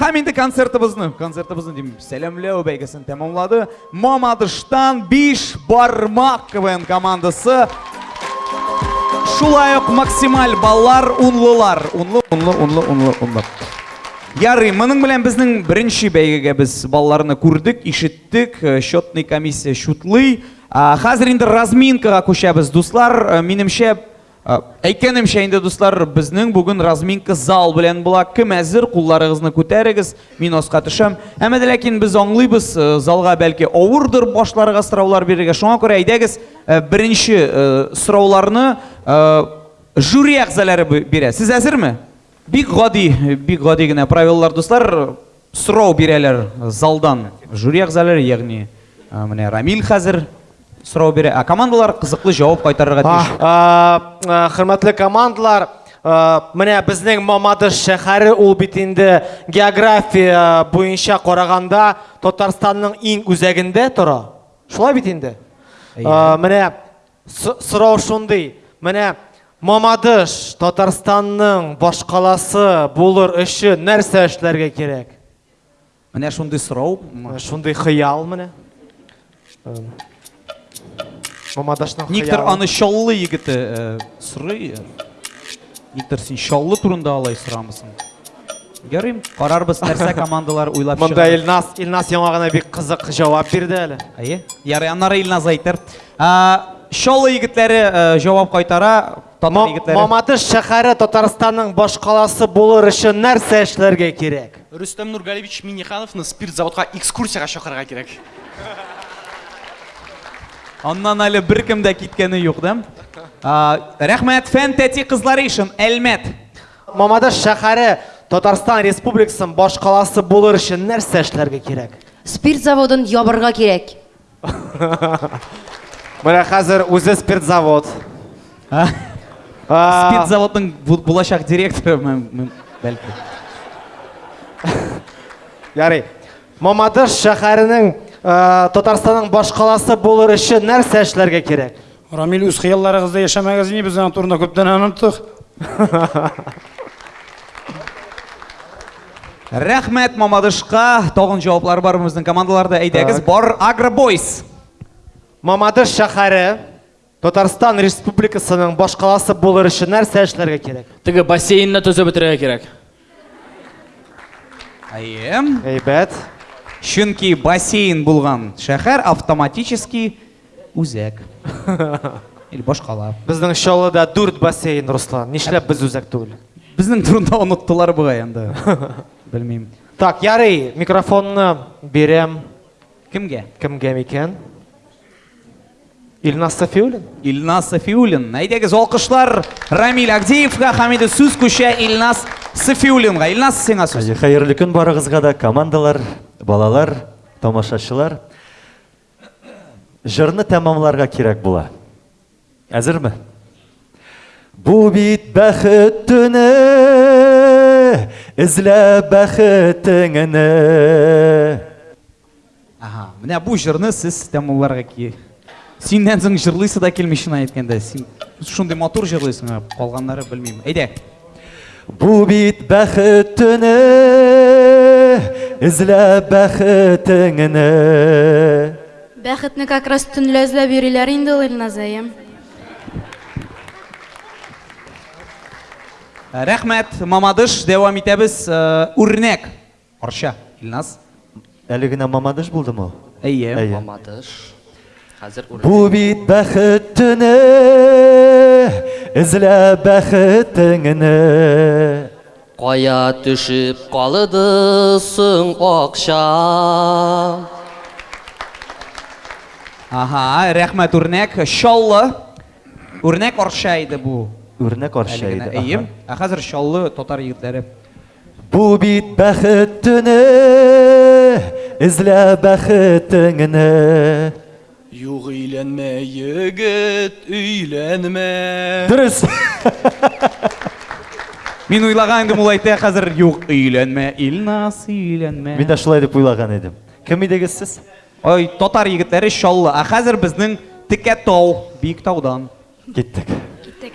S1: Һәм инде концертыбызны, концертыбызны дим, сәламләү бәйгесен тәмамлады. Мамадыштан 5 бармак КВН командасы. Шулай ук максималь баллар унлылар. Унлы, унлы, унлы, унлы, унлы. Ярый, моның белән безнең беренче бәйгегә без балларны күрдек, ишеттек, э, счетный комиссия шутлый. Хәзер инде разминкага күчәбез, дуслар. Э, минемчә, Әйткәнемчә инде, дуслар, безнең бүген разминка зал белән була. Кем әзер, кулларыгызны күтәрегез, мин аска төшәм. Әмма дә ләкин без аңлыйбыз, залга бәлки авырдыр башларга сораулар бирергә. Шуңа күрә әйдәгез, беренче сорауларны жюри әгъзалары бирә. Сез әзерме? Бик гади, бик гади генә правилалар, дуслар. Сорау бирәләр залдан. Жюри әгъзалары, ягъни менә Рамил хәзер сорау бирә. Ә командалар кызыклы җавап кайтарырга тиеш.
S24: Хөрмәтле командалар, менә безнең Мамадыш шәһәре ул бит инде география буенча караганда Татарстанның иң үзәгендә тора. Шулай бит инде. Менә Сорау шундый, менә Мамадыш, Татарстанның башкаласы булыр өчен нәрсә эшләргә кирәк?
S1: Менә шундый сорау.
S24: Шундый хыял менә.
S1: Мамадашның
S24: хыялы.
S1: Никтер аны Чаллы егете сорый. Виктор, син Чаллы турында алай сорамыйсың. Ярый, карарбыз, нәрсә командалар уйлап чыгар.
S24: Монда Илназ, Илназ яңа гына бик кызык җавап бирде әле.
S1: Әйе. Ярый, аннары Илназ әйтер. Чаллы егетләре җавап кайтара, татар егетләре.
S25: Мамадыш шәһәре Татарстанның башкаласы булыр өчен нәрсә эшләргә кирәк?
S3: Рөстәм Нургалевич Минихановны спирт заводка экскурсиягә чакырырга кирәк.
S1: Аннан әле беркем дә киткәне юк, да? Рәхмәт, фән тәти кызлары ишен, Әлмәт.
S25: Мамадыш шәһәре Татарстан Республикасын баш каласы булыр өчен нәрсә эшләргә кирәк?
S9: Спирт заводын ябырга кирәк.
S25: Менә хәзер үзе спирт завод.
S1: Спирт заводның булачак директоры, бәлки.
S25: Ярый. Мамадыш шәһәренең Татарстанның башкаласы булыр өчен нәрсә эшләргә кирәк?
S22: Рамил, үз хыялларыгызда яшәмәгез инде, без аның турында күптән оныттык.
S1: Рәхмәт Мамадышка. Тагын җаваплар бар безнең командаларда. Әйдәгез, бар Агробойс.
S25: Мамадыш шәһәре Татарстан республикасының башкаласы булыр өчен нәрсә эшләргә кирәк?
S21: Теге бассейнны төзеп бетерергә кирәк.
S1: Әйе.
S25: Әйбәт.
S1: Чөнки бассейн булган шәһәр автоматически үзәк. Или башкала.
S25: Безнең Чаллыда дүрт бассейн, Руслан. Нишләп без үзәк түгел?
S1: Безнең турында оныттылар бугай инде. Белмим.
S25: Так, ярый, микрофонны бирәм.
S1: Кемгә?
S25: Кемгә микән? Ильнас Сафиуллин.
S1: Ильнас Сафиуллин. Әйдәгез, алкышлар Рамиль Агдеевка һәм инде сүз күчә Ильнас Сафиуллинга. Ильнас, сиңа сүз.
S26: Хәерле көн барыгызга да, командалар, балалар, тамашачылар. Җырны тәмамларга кирәк була. Әзерме? Бу бит бәхет төне, эзлә бәхетеңне.
S1: Ага, менә бу җырны сез тәмулларга ки. Синнән соң җырлыйсы да килми чынлап әйткәндә. Син шундый матур җырлыйсың, калганнары белмим. Әйдә.
S26: Бу бит бәхет төне, эзләп бәхетеңне.
S15: Бәхетне как раз төнлә эзләп йөриләр инде ул Илназаем.
S1: Рәхмәт, Мамадыш, дәвам итәбез. Үрнәк. Арча, Илназ.
S26: Әле генә Мамадыш булдымы?
S1: Әйе,
S26: Мамадыш. Хәзер үрелә. Бу бит бәхет төне, эзлә бәхетеңне.
S16: Кая төшеп калыды соң акча?
S1: Ага, рәхмәт үрнәк. Чаллы. Үрнәк Арча иде бу.
S26: Үрнәк Арча иде.
S1: Әйе. Ә хәзер Чаллы татар егетләре.
S26: Бу бит бәхет төне, эзлә бәхетеңне.
S3: Юк өйләнмә, егет, өйләнмә.
S26: Дөрес.
S1: Мин уйлаган идем ул әйтә хәзер юк өйләнмә, Илназ өйләнмә.
S26: Мин дә шулай дип уйлаган идем. Кем идегез сез?
S1: Ой, татар егетләре Чаллы. Ә хәзер безнең Текә тау, Биектаудан.
S26: Киттек. Киттек.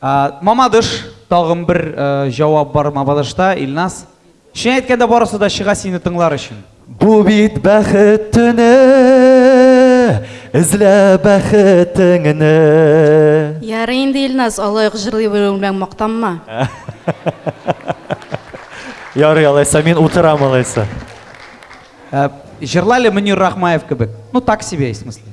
S26: Мамадыш,
S1: тагын бер җавап бар Мамадышта, Илназ. Чын әйткәндә барысы да чыга сине тыңлар өчен.
S26: Бу бит бәхет төне, эзлә бәхетеңне.
S15: Ярый инде Илназ, алай ук җырлый белүең белән мактанма.
S26: Ярый алайса, мин утырам алайса.
S1: Җырла әле Мөнир Рахмаев кебек. Ну так себе, в смысле.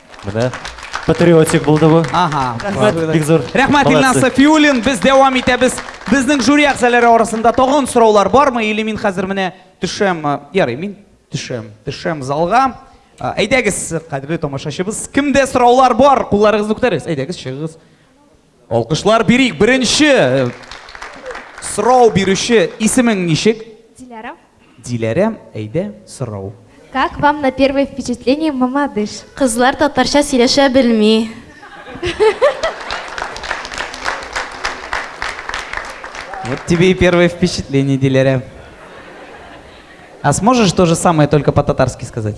S27: Менә патриотик булды бу. Ага. Рәхмәт, бик зур.
S26: Рәхмәт,
S1: Ильнас Сафиуллин. Без дәвам итәбез. Безнең жюри әгъзалары арасында тагын сораулар бармы? Или мин хәзер менә төшәм, ярый, мин төшәм, төшәм залга. Әйдәгез, кадерле тамашачыбыз, кемдә сораулар бар, кулларыгызны күтәрегез. Әйдәгез, чыгыгыз. Алкышлар бирик беренче сорау бирүче исемең ничек?
S28: Диләрә.
S1: Диләрә, әйдә сорау.
S28: Как вам на первое впечатление мамадыш?
S15: Кызлар татарча сөйләшә белми.
S1: Вот тебе и первое впечатление, Диляря. А сможешь то же самое только по-татарски сказать?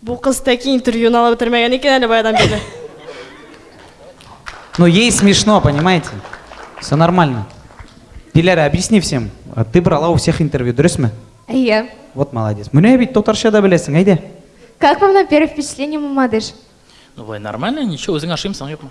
S14: Бу кыз тәки интервьюны алып бетермәгән икән әле баядан бирле.
S1: Ну, ей смешно, понимаете? Все нормально. Диляра, объясни всем. А Ты брала у всех интервью, дөресме?
S28: Әйе.
S1: Вот молодец. Менә бит татарча да беләсең, әйдә.
S28: Как вам на первое впечатление Мамадыш?
S21: Ну, бай, нормально, ничего, үзең ашыймсың,
S28: юкмы?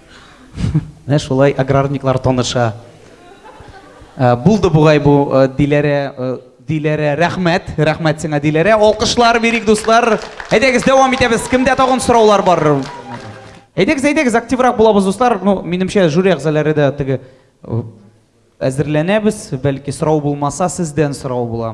S1: Менә шулай аграрниклар таныша. Э, булды бугай бу э, Диләрә, э, Диләрә, рәхмәт, рәхмәт сиңа Диләрә. Алкышлар бирик, дуслар. Әйдәгез, дәвам итәбез. Кемдә тагын сораулар бар? Әйдәгез, әйдәгез, активрак булабыз, дуслар. Ну, минемчә, жюри әгъзалары да теге әзерләнәбез. Бәлки сорау булмаса, сездән сорау була.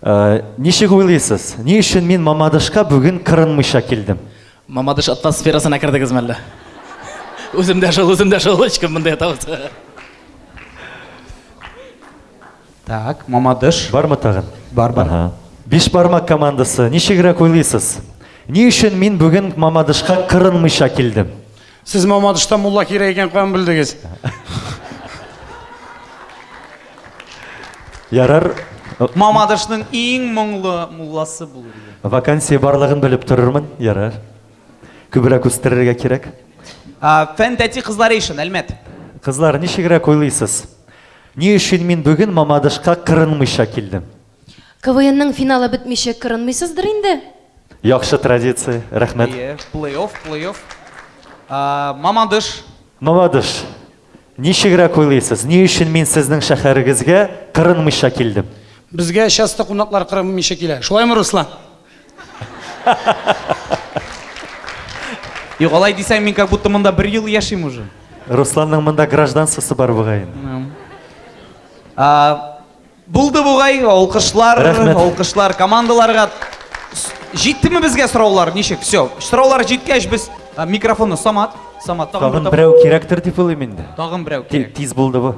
S26: Э, ничек уйлыйсыз, ни өчен мин Мамадышка бүген кырынмыйча килдем?
S21: Мамадыш атмосферасына кердегезме әллә? Үзем дә шул, үзем дә шул, һичкем монда ята булса.
S1: Так, Мамадыш.
S26: Бармы тагын?
S1: Бар, бар.
S26: Ага. Биш бармак командасы, ничегрәк уйлыйсыз? Ни өчен мин бүген Мамадышка кырынмыйча килдем?
S22: Сез Мамадышта мулла кирәк икән каян белдегез?
S26: Ярар.
S1: Мамадышның иң моңлы мулласы булыр иде.
S26: Вакансия барлыгын белеп торырмын. Ярар. Күбрәк үстерергә кирәк.
S1: Фән тәти кызлары ишен, Әлмәт.
S26: Кызлар, ничегрәк уйлыйсыз? Ни өчен мин бүген Мамадышка кырынмыйча килдем?
S29: КВНның финалы бетмичә кырынмыйсыздыр инде?
S26: Яхшы традиция, рәхмәт.
S1: Әйе, плей-офф, плей-офф. Мамадыш.
S26: Мамадыш. Ничегрәк уйлыйсыз, ни өчен мин сезнең шәһәрегезгә кырынмыйча килдем?
S22: Безгә часто кунаклар кырынмыйча килә. Шулаймы, Руслан?
S1: Юк, алай дисәң, мин как будто монда бер ел яшим уже.
S26: Русланның монда гражданствосы бар бугай
S1: инде. Булды бугай, алкышлар,
S26: Рәхмәт.
S1: алкышлар командаларга. С- Җиттеме безгә сораулар? Ничек? Все. Сораулар җиткәч без а, микрофонны Самат, Самат тагын
S26: Тагын
S1: бер тап-
S26: берәү кирәктер дип уйлыйм инде.
S1: Тагын берәү
S26: Ти-
S1: кирәк.
S26: Тиз булды бу.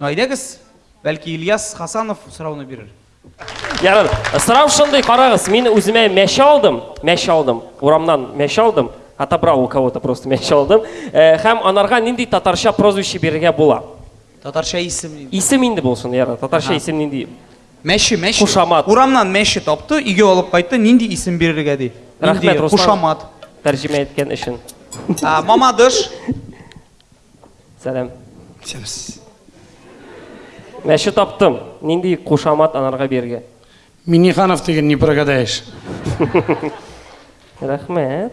S1: Ну, Әйдәгез, бәлки Ильяс Хасанов сорауны бирер.
S30: Ярар. Сорау шундый, карагыз, мин үземә мәче алдым, мәче алдым, урамнан мәче алдым, отобрал у кого-то просто мәче алдым. Э, Һәм анарга нинди татарча прозвище бирергә була?
S1: Татарча исем нинди?
S30: Исем инде булсын, яра.
S1: Татарча
S30: исем нинди?
S1: Мәче, мәче.
S30: Кушамат.
S1: Урамнан мәче тапты, өйгә алып кайтты, нинди исем бирергә ди.
S30: Рәхмәт, Руслан.
S1: Кушамат.
S30: Тәрҗемә иткән өчен.
S1: А, мамадыш.
S30: Сәлам. Сәлс. Мәче таптым. Нинди кушамат анарга бирергә?
S22: Миниханов деген не прогадаешь.
S29: Рәхмәт.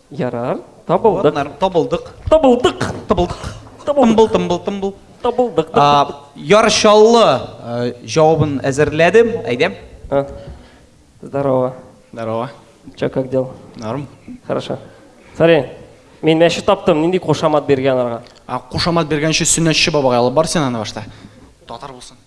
S29: Ярар, табылдык.
S30: Ярар,
S1: табылдык.
S30: Табылдык.
S1: Табылдык. Тымбыл, тымбыл, тымбыл. Табылдык. Ярчаллы җавабын әзерләдем,
S30: әйдәм. Здорово.
S3: Здорово.
S30: Че, как дел?
S3: Норм.
S30: Хорошо. Смотри, мин мәче таптым, нинди кушамат биргән аларга?
S3: А кушамат биргән өчен сөннәтче бабага алып бар син аны башта. Татар
S30: булсын.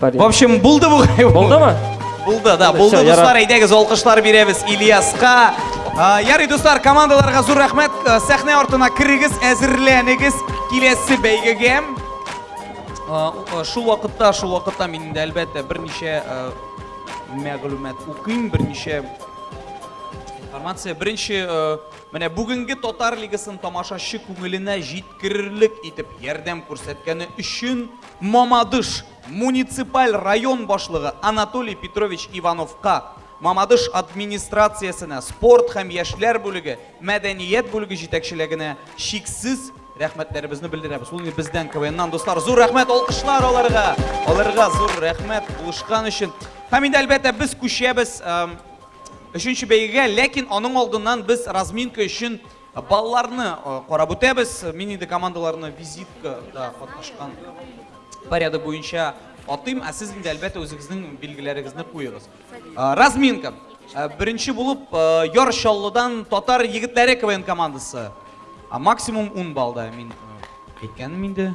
S1: В общем, булды
S30: бу. Булдымы?
S1: Булды, да, булды,
S30: Всё,
S1: дуслар,
S30: ярар.
S1: әйдәгез, алкышлар бирәбез Ильяска. А, Ярый, дуслар, командаларга зур рәхмәт. Э, Сәхнә артына керегез, әзерләнегез киләсе бәйгегә. А, у- э, Шул вакытта, шул вакытта мин инде әлбәттә берничә э, мәгълүмат укыйм, берничә информация. Беренче, э, менә бүгенге татар лигасын тамашачы күңеленә җиткерерлек итеп ярдәм күрсәткәне өчен Мамадыш муниципаль район башлыгы Анатолий Петрович Ивановка, Мамадыш администрациясенә, спорт һәм яшьләр бүлеге, мәдәният бүлеге җитәкчелегенә чиксез рәхмәтләребезне белдерәбез. Ул инде бездән, КВНнан, дуслар. Зур рәхмәт, алкышлар аларга! Аларга зур рәхмәт булышкан өчен. Һәм инде, әлбәттә, без күчәбез өченче бәйгегә, ләкин аның алдыннан без разминка өчен Балларны карап үтәбез. Мин инде командаларны визиткада катнашкан порядок буенча атыйм, ә сез инде әлбәттә үзегезнең билгеләрегезне куегыз. Разминка. Беренче булып Яр Чаллыдан татар егетләре КВН командасы. Максимум 10 баллда мин әйткәнем инде.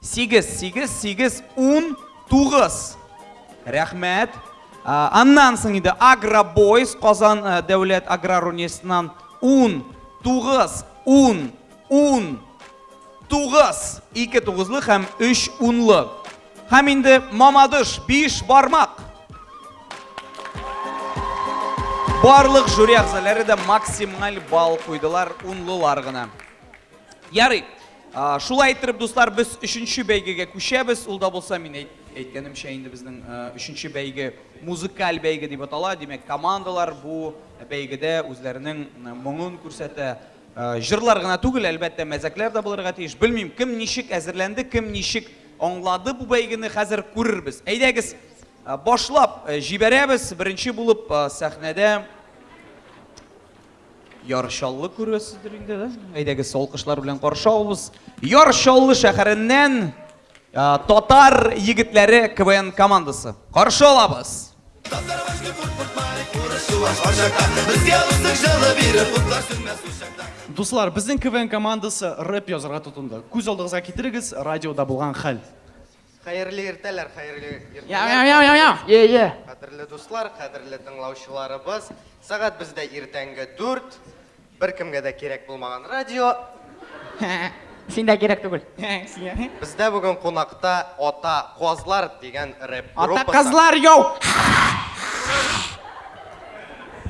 S1: Сигез, сигез, сигез, ун, тугыз. Рәхмәт. Аннан соң инде Агробойс Казан э, дәүләт аграр университетынан ун, тугыз, ун, ун, тугыз, ике тугызлы һәм өч унлы. Һәм инде Мамадыш биш бармак. Барлык жюри әгъзалары да максималь балл куйдылар, унлылар гына. Ярый, Шулай иттереп, дуслар, без өченче бәйгегә күчәбез. Ул да булса, мин әйткәнемчә, инде безнең өченче бәйге музыкаль бәйге дип атала. Димәк, командалар бу бәйгедә үзләренең моңын күрсәтә. Җырлар гына түгел, әлбәттә, мәзәкләр дә булырга тиеш. Белмим, кем ничек әзерләнде, кем ничек аңлады бу бәйгене, хәзер күрербез. Әйдәгез, башлап җибәрәбез. Беренче булып сәхнәдә. Яр Чаллы күрәсездер инде, да? Әйдәгез, алкышлар белән каршы алабыз. Яр Чаллы шәһәреннән татар егетләре КВН командасы. Каршы алабыз.
S3: Дуслар, безнең КВН командасы рэп язырга тотынды. Күз алдыгызга китерегез радиода булган хәл. Хәерле иртәләр, хәерле иртәләр.
S6: Йә, йә.
S4: Кадерле дуслар, кадерле тыңлаучыларыбыз. Сәгать бездә иртәнге дүрт. Беркемгә дә кирәк булмаган радио.
S6: Син дә кирәк түгел.
S4: Бездә бүген кунакта Ата Казлар дигән рэп группасы.
S3: Ата Казлар, йоу!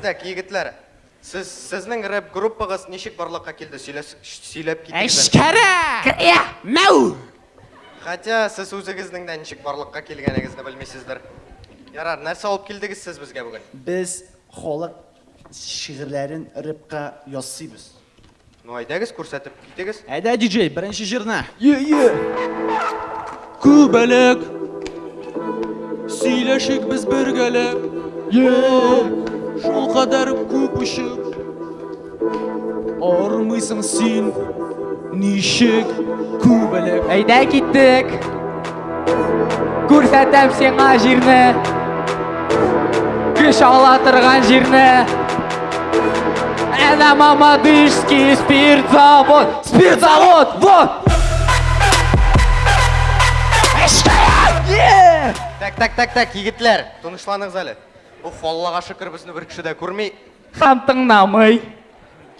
S4: Так, егетләр, Сез, сезнең рэп группагыз ничек барлыкка килде, сөйләс, сөйләп китегез
S3: әле. Әчкәре!
S4: Кыря! Мәү! Хәтя сез үзегезнең дә ничек барлыкка килгәнегезне белмисездер. Ярар, нәрсә алып килдегез сез безгә бүген?
S3: Без халык шигырьләрен рэпка ясыйбыз.
S4: Ну әйдәгез күрсәтеп китегез.
S3: Әйдә, диджей, беренче җырны. Е-е! Күбәләк! Сөйләшик без бергәләп. Шул кадәр күп очып. Армыйсың син, ничек күбәләк.
S6: Әйдә киттек! Күрсәтәм сиңа җирне Көч ала торган җирне Әнә Мамадышский спиртзавод Спиртзавод, вот!
S4: Так, так, так, так, егетләр, тынычланыгыз әле. Уф, Аллага шөкер, безне бер кеше дә күрми.
S6: Һәм тыңламый.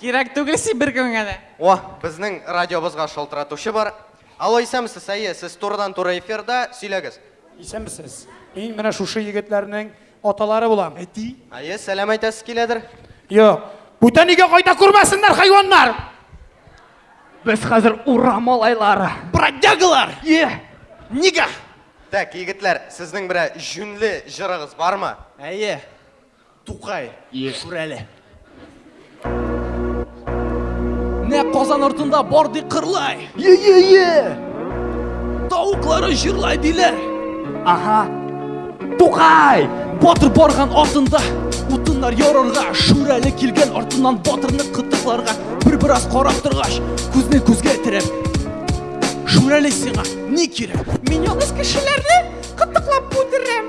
S3: Кирәк түгел си бер кемгә дә.
S4: О, безнең радиобызга шалтыратучы бар. Алло, исәнмесез, әйе, сез турыдан-туры эфирда, сөйләгез.
S22: Исәнмесез. Мин менә шушы егетләрнең аталары булам,
S3: әти.
S4: Әйе, сәлам әйтәсез киләдер.
S22: Юк, бүтән өйгә кайта күрмәсеннәр хайваннар!
S6: Без хәзер ура малайлары.
S3: Бродягалар!
S6: Е!
S3: Нигә?
S4: Так, егетләр, сезнең берәр җүнле җырыгыз бармы?
S3: Әйе. Тукай, күрәле. Нә Казан ортында бар
S6: ди кырлай. Е-е-е!
S3: Тавыклары җырлай диләр.
S6: Ага. Тукай!
S3: Батыр барган артында утыннар ярырга, шүрәле килгән артыннан батырны кытыкларга. Бер бераз карап торгач, күзне күзгә терәп. Шүрәле сиңа
S6: ни
S3: кирәк? Мин
S4: ялгыз кешеләрне кытыклап үтерәм.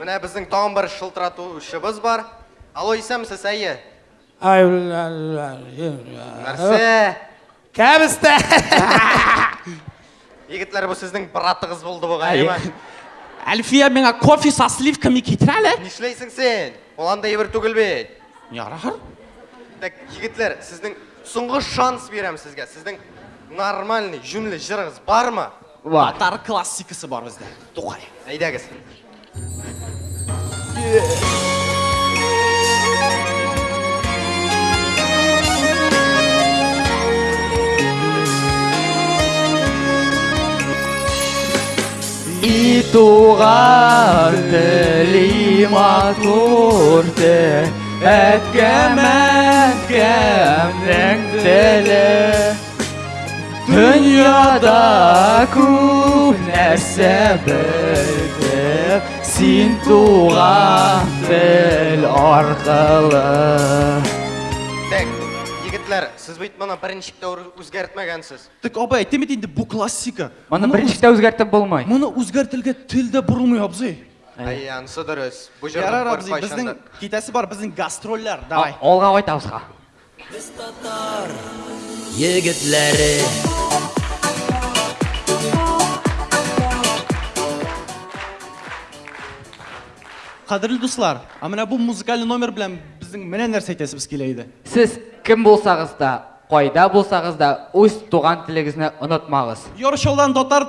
S4: Менә безнең тагын бер шылтыратучыбыз бар. Алло, исәнмесез, әйе. Нәрсә? Кәбестә! Егетләр, бу сезнең братыгыз булды бугай.
S3: Әлфия, миңа кофе со сливками китерә
S4: әле. Нишләйсең син? Ул андый әйбер түгел
S3: бит. Ярар.
S4: Так, егетләр, сезнең соңгы шанс бирәм сезгә. Сезнең нормальный, җүнле җырыгыз бармы?
S6: Бар.
S3: Татар классикасы бар бездә. Тукай.
S4: Әйдәгез.
S6: И туган тели матур те, әткәм
S3: әткәмнең теле.
S6: Дөньяда күп нәрсә белдек,
S3: син туган тел аркылы. Тек,
S4: егетләр, сез бит моны
S3: беренче
S4: тә
S3: үзгәртмәгәнсез. Тек абай, әйтте бит инде бу
S6: классика. Моны
S31: беренче
S3: тә үзгәртеп булмый. Моны үзгәртелгә тел дә борылмый, абзый. Әй, ансы дөрес. Бу
S6: җырны Ярар, абзый, безнең китәсе бар, безнең гастрольләр. Давай. Алга кайтабызга.
S3: Без татар
S20: егетләре. Кадерле дуслар, а менә бу музыкаль номер белән безнең
S1: менә нәрсә әйтәсебез килә иде. Сез
S32: кем булсагыз да, кайда булсагыз да, үз
S1: туган телегезне онытмагыз. Яр Чаллыдан татар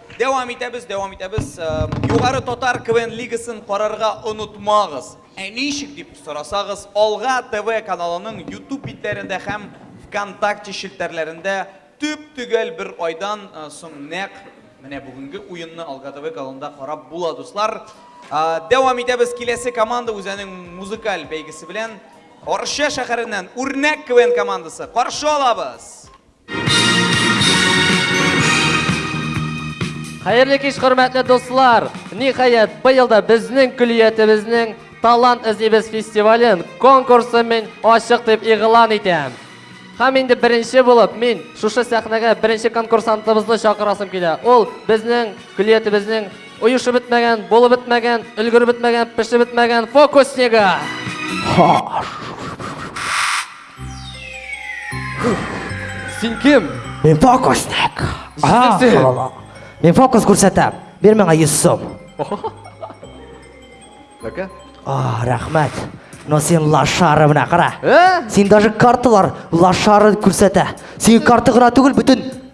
S1: Дәвам итәбез, дәвам итәбез. Югары татар КВН лигасын карарга онытмагыз. Ә ничек дип сорасагыз, Алга ТВ каналының Ютуб битләрендә һәм Вконтакте челтәрләрендә төп-төгәл бер айдан соң нәкъ менә бүгенге уенны Алга ТВ каналында карап була, дуслар. Дәвам итәбез, киләсе команда үзенең музыкаль бәйгесе белән Арча шәһәреннән Үрнәк КВН командасы. Каршы алабыз!
S6: Хәерле кич, хөрмәтле дуслар! Ниһаять, быел да безнең көллиятебезнең Талант эзлибез фестивален, конкурсын мин ачык дип игълан итәм. Һәм инде беренче булып мин шушы сәхнәгә беренче конкурсантыбызны чакырасым килә. Ул безнең көллиятебезнең оешып бетмәгән, булып бетмәгән, өлгереп бетмәгән, пешеп бетмәгән фокуснигы. Син кем?
S10: Мин фокусник.
S6: Ага, Син?
S10: ала. Мин фокус күрсәтәм. Бир миңа 100 сум.
S6: Бәкә?
S10: А, рәхмәт. Но син лашары менә кара.
S6: Ә?
S10: Син даже карталар лашары күрсәтә. Син карта гына түгел, бөтен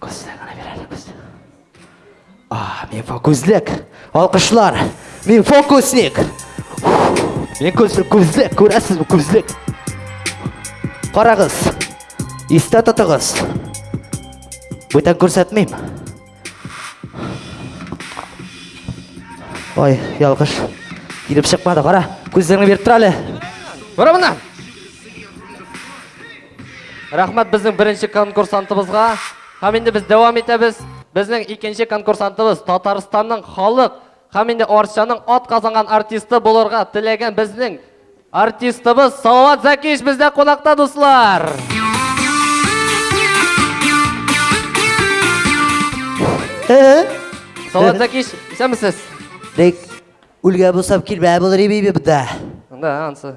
S10: Күзлек генә бирәле күзлек. А, мин фокусник. Алкышлар. Мин фокусник. Мин күзлек, күзлек, күрәсез бу күзлек. Карагыз. Истә тотыгыз. Бүтән күрсәтмим. Ой, ялгыш. Килеп чыкмады, кара. Күзлегеңне биреп тора әле.
S6: Бара моннан. Рәхмәт безнең беренче конкурсантыбызга. Һәм инде без дәвам итәбез. Безнең икенче конкурсантыбыз Татарстанның халык һәм инде Арчаның ат казанган артисты булырга теләгән безнең артистыбыз Салават Закич бездә кунакта, дуслар. Салават Закич, исәнмесез?
S10: Бик үлгә бусап килмә булыр иби буда.
S6: Да, ансы.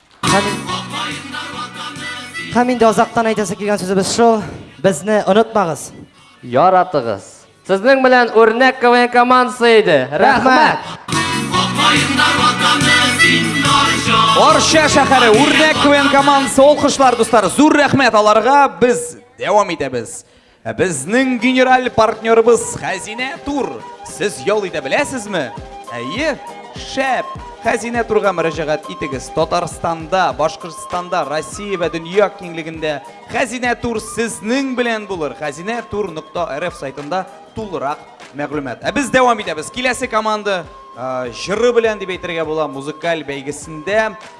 S6: Һәм инде
S10: азактан әйтәсе килгән сүзебез шул, безне онытмагыз.
S6: Яратыгыз. Сезнең белән үрнәк КВН командасы иде. Рәхмәт.
S1: Орча шәһәре үрнәк КВН командасы, алкышлар дуслар. Зур рәхмәт аларга. Без дәвам итәбез. Ә безнең генераль партнерыбыз Хәзинә тур. Сез ял итә беләсезме? Әйе, шәп! Хәзинә турга мөрәҗәгать итегез. Татарстанда, Башкортстанда, Россия вә дөнья киңлегендә Хәзинә тур сезнең белән булыр. Хәзинә тур нокта РФ сайтында тулырак мәгълүмат. Ә без дәвам итәбез. Киләсе команда
S33: җыры белән дип әйтергә була музыкаль бәйгесендә.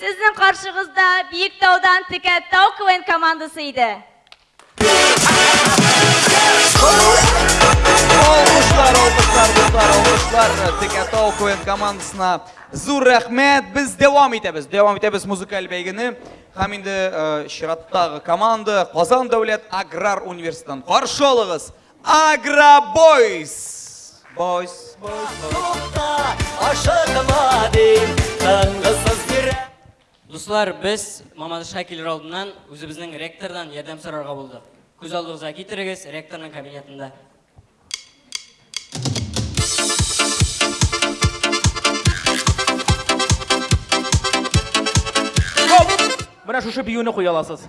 S34: Сезнең каршыгызда Биектаудан Текә тау КВН командасы иде.
S33: Алкышлар, алкышлар, дуслар, алкышлар Текәтау КВН командасына зур рәхмәт. Без дәвам итәбез. Дәвам итәбез музыкаль бәйгене. Һәм инде э, чираттагы команда Казан дәүләт аграр университетын каршы алыгыз. Агра Бойс! Бойс, бойс, бойс. Ашыкма дим, тынгысыз бирә.
S19: Дуслар, без Мамадышка килер алдыннан үзебезнең ректордан ярдәм сорарга булдык. Күз алдыгызга китерегез, ректорның кабинетында.
S21: Менә шушы биюне куя аласыз.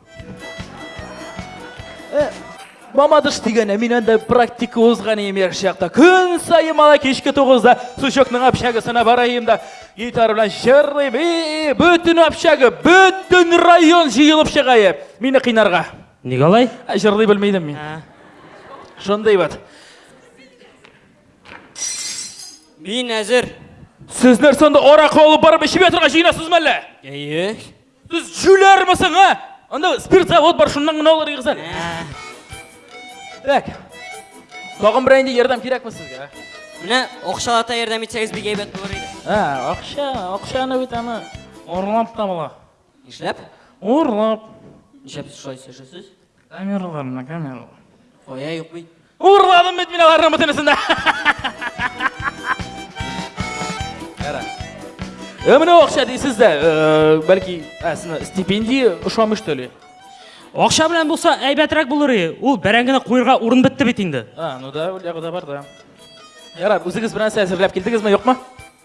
S21: Э, Мамадыш дигәне мин анда практика узган идем яшь чакта. Көн саен мала кичке 9-да сучокның общагасына бараем да гитара белән җырлыйм. И, бөтен общага, бөтен район җыелып чыга. е. Мине кыйнарга.
S19: Нигә алай?
S21: Ә, Җырлый белми идем мин. Шундый вот.
S19: Мин әзер.
S21: Сезнәр сонда аракы алып барып эчеп ятырга җыенасызмы әллә?
S19: Әйе.
S21: Сез җүләрме соң, а? Анда спирт завод бар, шуннан гына алыр егыз әле. Так. Тагын берәй инде ярдәм кирәкме сезгә?
S19: Менә акчалата ярдәм итсәгез бик әйбәт булыр иде.
S21: А, акча, акчаны бит аны урлап та була.
S19: Нишләп?
S21: Урлап.
S19: Нишләп сез шулай сөйләшәсез?
S21: Камералар менә камералар.
S19: Кая юк бит.
S21: Урладым бит мин аларның бөтенесен дә. Ярар. Э, менә акча дисез дә, э, бәлки, ә, сине стипендия ошамый что ли?
S19: Акча белән булса әйбәтрәк булыр и. Ул бәрәңгене куерга урын бетте бит инде.
S21: А, ну да, ул ягы да бар да. Ярар, үзегез бернәрсә әзерләп килдегезме, юкмы?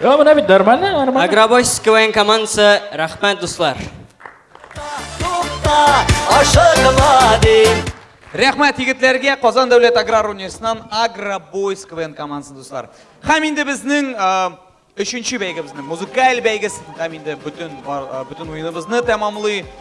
S19: Йо, менә
S21: бит нормально, нормально.
S35: Агробойс КВН командасы, рәхмәт, дуслар.
S1: Рәхмәт егетләргә Казан дәүләт аграр университетыннан Агробойс КВН командасы, дуслар. Хәм инде безнең Өченче бәйгебезнең музыкаль бәйгесен һәм инде бөтен бөтен уеныбызны тәмамлый.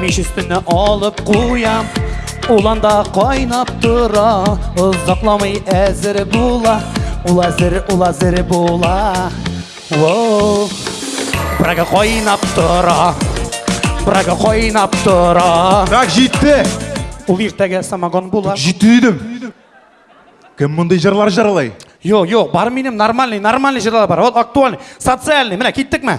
S22: Мич өстенә
S36: алып куям Ул анда
S22: кайнап тора Озакламый әзер була Ул әзер, ул әзер була Воу Брага кайнап тора Брага кайнап тора
S36: Брак җитте
S22: Ул иртәгә самогон була
S36: Җитте дидем Кем мондый җырлар җырлый?
S22: Йо, йо, бар минем нормальный, нормальный җырлар бар. Вот актуальный, социальный.
S36: Менә киттекме?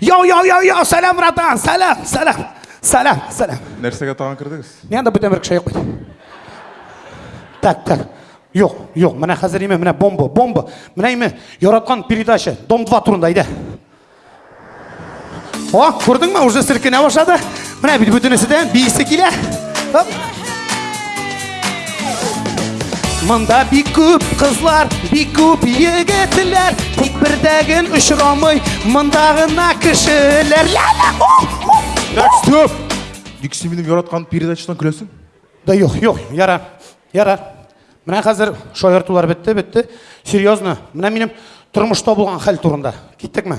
S22: Йо, йо, йо, йо, сәлам, братан, сәлам, сәлам, сәлам, сәлам.
S36: Нәрсәгә тагын кердегез?
S22: Мин анда бүтән бер кеше юк бит. Так, так. Юк, юк, менә хәзер име, менә бомба, бомба. Менә име, яраткан передача, Дом 2 турында, әйдә. О, күрдеңме, уже селкенә башлады. Менә бит бүтенесе дә биисе килә. Оп. Монда бик күп кызлар, бик күп егетләр, тик бердәген очрамый, монда гына кешеләр.
S36: Так, стоп! Ник син минем яраткан передачадан көләсең?
S22: Да юк, юк, яра, яра. Менә хәзер шаяртулар бетте, бетте. Серьезно, менә минем тормышта булган хәл турында.
S36: Киттекме?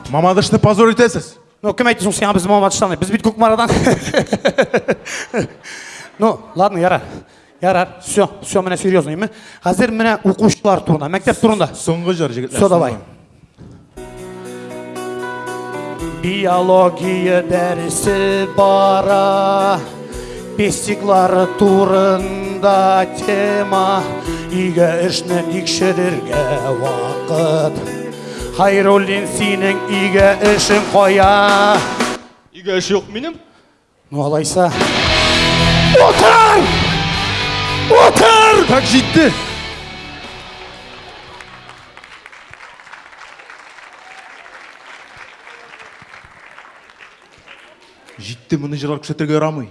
S36: Мамадышны позор итәсез.
S22: Ну, кем әйтте соң сиңа без Мамадыштан? Без бит Кукмарадан. Ну, ладно, яра. Ярар, все, все, менә серьезно, ме? Хәзер менә укучылар турында, мәктәп турында.
S36: Соңгы җыр җегетләр.
S22: Все, давай. Биология дәресе бара, пестиклар турында тема, игә эшне тикшерергә вакыт. Хайруллин, синең өйгә эшең кая?
S36: Өйгә эш юк минем.
S22: Ну, алайса. Утыр! Утыр!
S36: Так җитте. Җитте, моны җырлар күрсәтергә ярамый.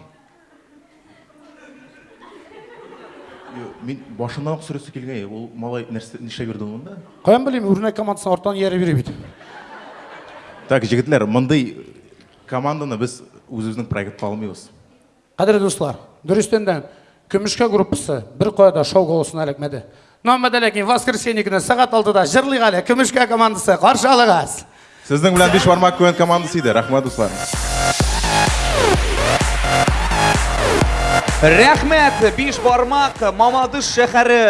S36: Мин башыннан ук сөрәсе килгән, ул малай нәрсә нишләп йөрде монда?
S22: Каян белим, үрнәк командасы арттан ияреп йөри бит.
S36: Так, җегетләр, мондый команданы без үзебезнең проектка алмыйбыз.
S22: Кадерле дуслар, дөрестән дә, Көмешкә группасы беркая да шау-гаугасына эләкмәде. Мөхәммәт Алякин, воскресенье көне сәгать алтыда җырлыйк әле, Көмешкә командасы, каршы алыгыз!
S36: Сезнең белән биш бармак күен командасы иде. Рәхмәт, дуслар.
S1: Рәхмәт, биш бармак, Мамадыш шәһәре.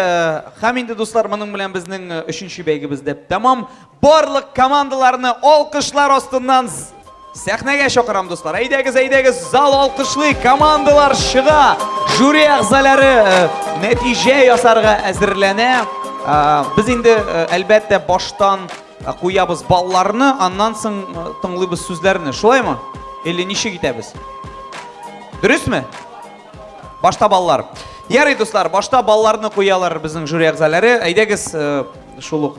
S1: Һәм инде, дуслар, моның белән безнең өченче бәйгебез дә тәмам. Барлык командаларны алкышлар астыннан сәхнәгә чакырам, дуслар. Әйдәгез, әйдәгез, зал алкышлый, командалар чыга. Жюри әгъзалары э, нәтиҗә ясарга әзерләнә. Э, без инде э, әлбәттә баштан куябыз балларны, аннан соң тыңлыйбыз сүзләрне. Шулаймы? Или ничек итәбез? Дөресме? Башта баллар. Ярый, дуслар, башта балларны куялар безнең жюри әгъзалары. Әйдәгез, шул ук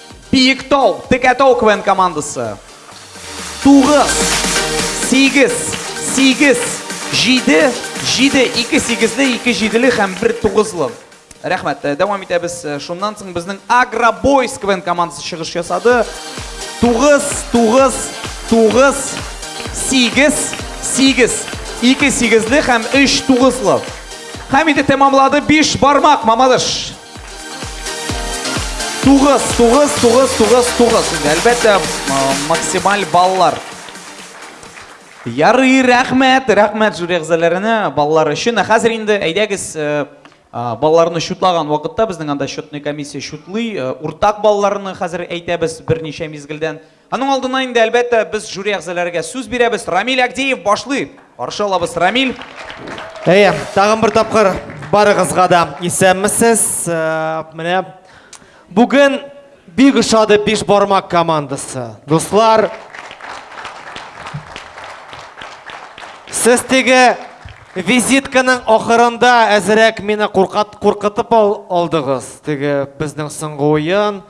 S1: Биектау, Текәтау КВН командасы. Тугыз, сигез, сигез, җиде, җиде, ике сигезле, ике җиделе һәм бер тугызлы. Рәхмәт. Э, дәвам итәбез. Э, шуннан соң безнең Агробойс КВН командасы чыгыш ясады. Тугыз, тугыз, тугыз, сигез, сигез, ике сигезле һәм өч тугызлы. Һәм инде тәмамлады биш бармак, мамадыш. Тугыз, тугыз, тугыз, тугыз, тугыз. Әлбәттә, максималь баллар. Ярый, рәхмәт, рәхмәт жюри әгъзаларына, балалар өчен. Хәзер инде әйдәгез, балаларны шутлаган вакытта безнең анда счетный комиссия шутлый. Уртак балаларны хәзер әйтәбез берничә мизгелдән. Аның алдыннан инде, әлбәттә, без жюри әгъзаләрегә сүз бирәбез. Рамиль Агдеев башлый. Каршы алабыз, Рамиль.
S25: Әйе, тагын бер тапкыр барыгызга да исәнмесез. Э, менә бүген бик ошады биш бармак командасы. Дуслар, сез теге визитканың ахырында әзерәк мине куркытып алдыгыз. Теге безнең соңгы уен.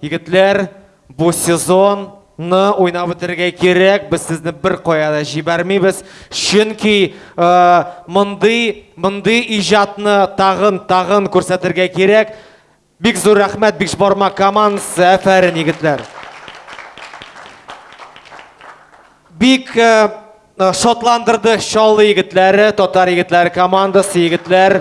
S25: Егетләр, бу сезон ны уйнап бетерергә кирәк, без сезне бер кая да җибәрмибез, чөнки э, мондый мондый иҗатны тагын тагын күрсәтергә кирәк. Бик зур рәхмәт биш бармак командасы, әфәрин егетләр. Бик э, Э, шатландырды Чаллы егетләре, татар егетләре командасы, егетләр.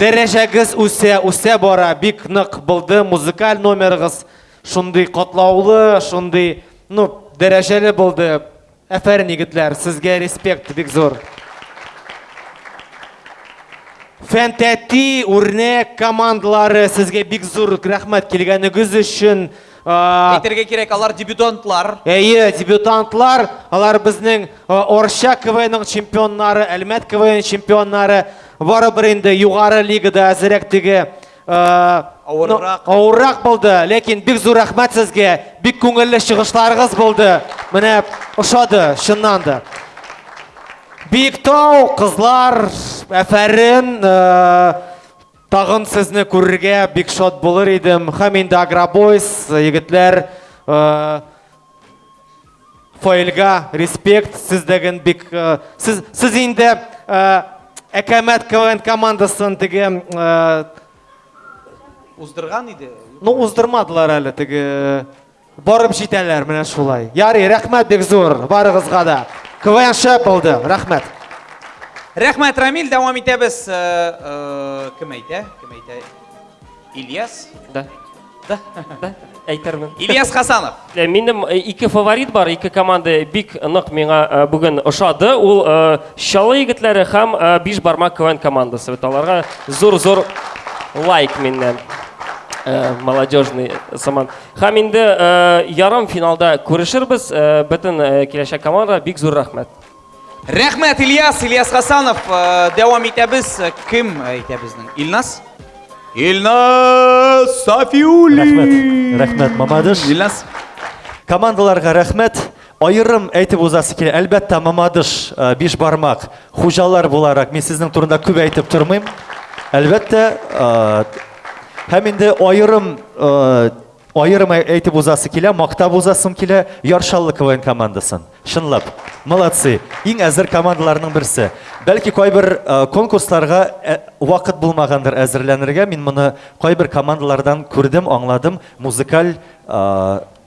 S25: Дәрәҗәгез үсә, үсә бара, бик нык булды. Музыкаль номерыгыз шундый катлаулы, шундый, ну, дәрәҗәле булды. Әфәрин егетләр, сезгә респект бик зур. Фәнтәти, үрнәк командалары, сезгә бик зур рәхмәт килгәнегез өчен.
S1: Әйтергә кирәк, алар дебютантлар.
S25: Әйе, дебютантлар, алар безнең Орча КВНның чемпионнары, Әлмәт КВН чемпионнары, барыбер инде югары лигада әзерәк теге
S1: авыррак
S25: авыррак булды, ләкин бик зур рәхмәт сезгә, бик күңелле чыгышларыгыз булды. Менә ошады, чыннан да. Биектау, кызлар, әфәрин, Тагын сезне күрергә бик шат булыр идем. Хәм инде Агробойс, егетләр, фаилга респект, сездәген бик... Сез, сез инде Әкәмәт КВН командасын теге...
S1: Уздырган иде.
S25: Ну, уздырмадылар әле теге... Барып җитәләр менә шулай. Ярый, рәхмәт бик зур барыгызга да. КВН шәп булды. Рәхмәт.
S1: Рәхмәт, Рамил, дәвам итәбез. Э, э, кем әйтә? Кем әйтә? Ильяс?
S30: Да.
S1: Да. Да.
S30: Әйтермен.
S1: Ильяс Хасанов.
S30: Э, минем ике фаворит бар, ике команда бик нык миңа бүген ошады. Ул Шалы егетләре һәм Биш бармак КВН командасы. Бит аларга зур-зур лайк миннән. Молодежный саман. Һәм инде ярым финалда күрешербез. Бөтен киләчәк команда бик зур рәхмәт.
S1: Рәхмәт, Ильяс, Ильяс Хасанов. Дәвам итәбез. Кем әйтә безнең? Илнас? Илнас Сафиуллин.
S26: Рәхмәт, рәхмәт, Мамадыш.
S1: Илнас.
S26: Командаларга рәхмәт. Аерым әйтеп узасы килә, әлбәттә, Мамадыш, Бишбармак, хуҗалар буларак, мин сезнең турында күп әйтеп тормыйм. Әлбәттә, һәм инде аерым аерым әйтеп узасы килә, мактап узасым килә Яршаллы КВН командасын. Чынлап, молодцы. Иң әзер командаларның берсе. Бәлки кайбер конкурсларга вакыт булмагандыр әзерләнергә, мин моны кайбер командалардан күрдем, аңладым, музыкаль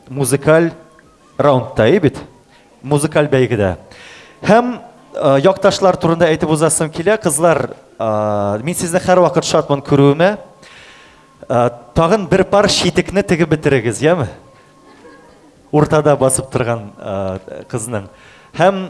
S26: музыкаль Раундта и бит. Музыкаль бәйгедә. Һәм якташлар турында әйтеп узасым килә. Кызлар, мин сезне һәрвакыт шатмын күрүемә. Тагын бер пар читекне тегеп бетерегез, яме? Уртада басып торган кызның. Һәм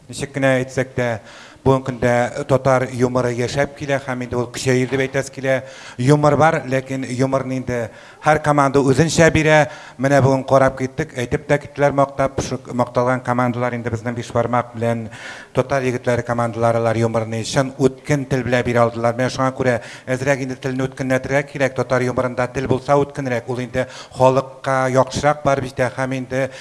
S37: Ничек кенә әйтсәк тә, бүгенге көндә татар юморы яшәп килә һәм инде ул көчәер дип әйтәсе килә. Юмор бар, ләкин юморны инде һәр команда үзенчә бирә. Менә бүген карап киттек, әйтеп тә киттеләр мактап. Шул макталган командалар инде безнең Бишбармак белән Татар егетләре командалары алар юморны чын үткен тел белән бирә алдылар. Менә шуңа күрә әзрәк инде телне үткенләтергә кирәк. Татар юморында тел булса үткенрәк, ул инде халыкка яхшырак барып җитә һәм инде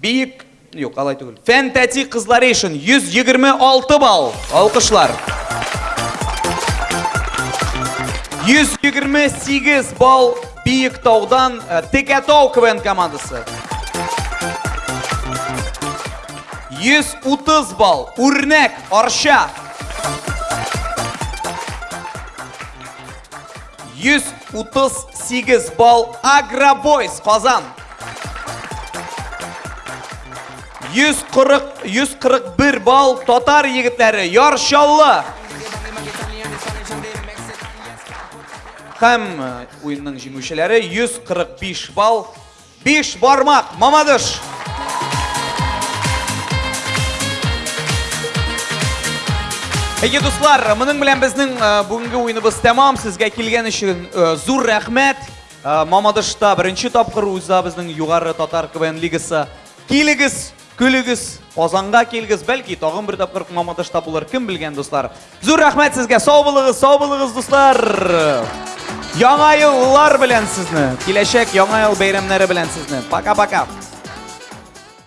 S1: Биик, юк, алай түгел. Фән тәти кызлары өчен 126 балл. Алкышлар. 128 балл Биек таудан э, Текәтау КВН командасы. 130 балл. Үрнәк, Арча. 138 балл. Агробойс, Казан. 140-141 балл татар егетләре яршалла. Хәм э, уенның җиңүчеләре 145 балл 5 бармак Мамадыш. Әйе, дуслар, моның белән безнең э, бүгенге уеныбыз тәмам. Сезгә килгән өчен э, зур рәхмәт. Мамадышта беренче тапкыр уза безнең Югары Татар КВН лигасы. Килегез, көлегез, Казанга килегез, бәлки тагын бер тапкыр Мамадышта булыр, кем белгән, дуслар. Зур рәхмәт сезгә, сау булыгыз, сау булыгыз, дуслар. Яңа еллар белән сезне, киләчәк яңа ел бәйрәмнәре белән сезне. Пока-пока.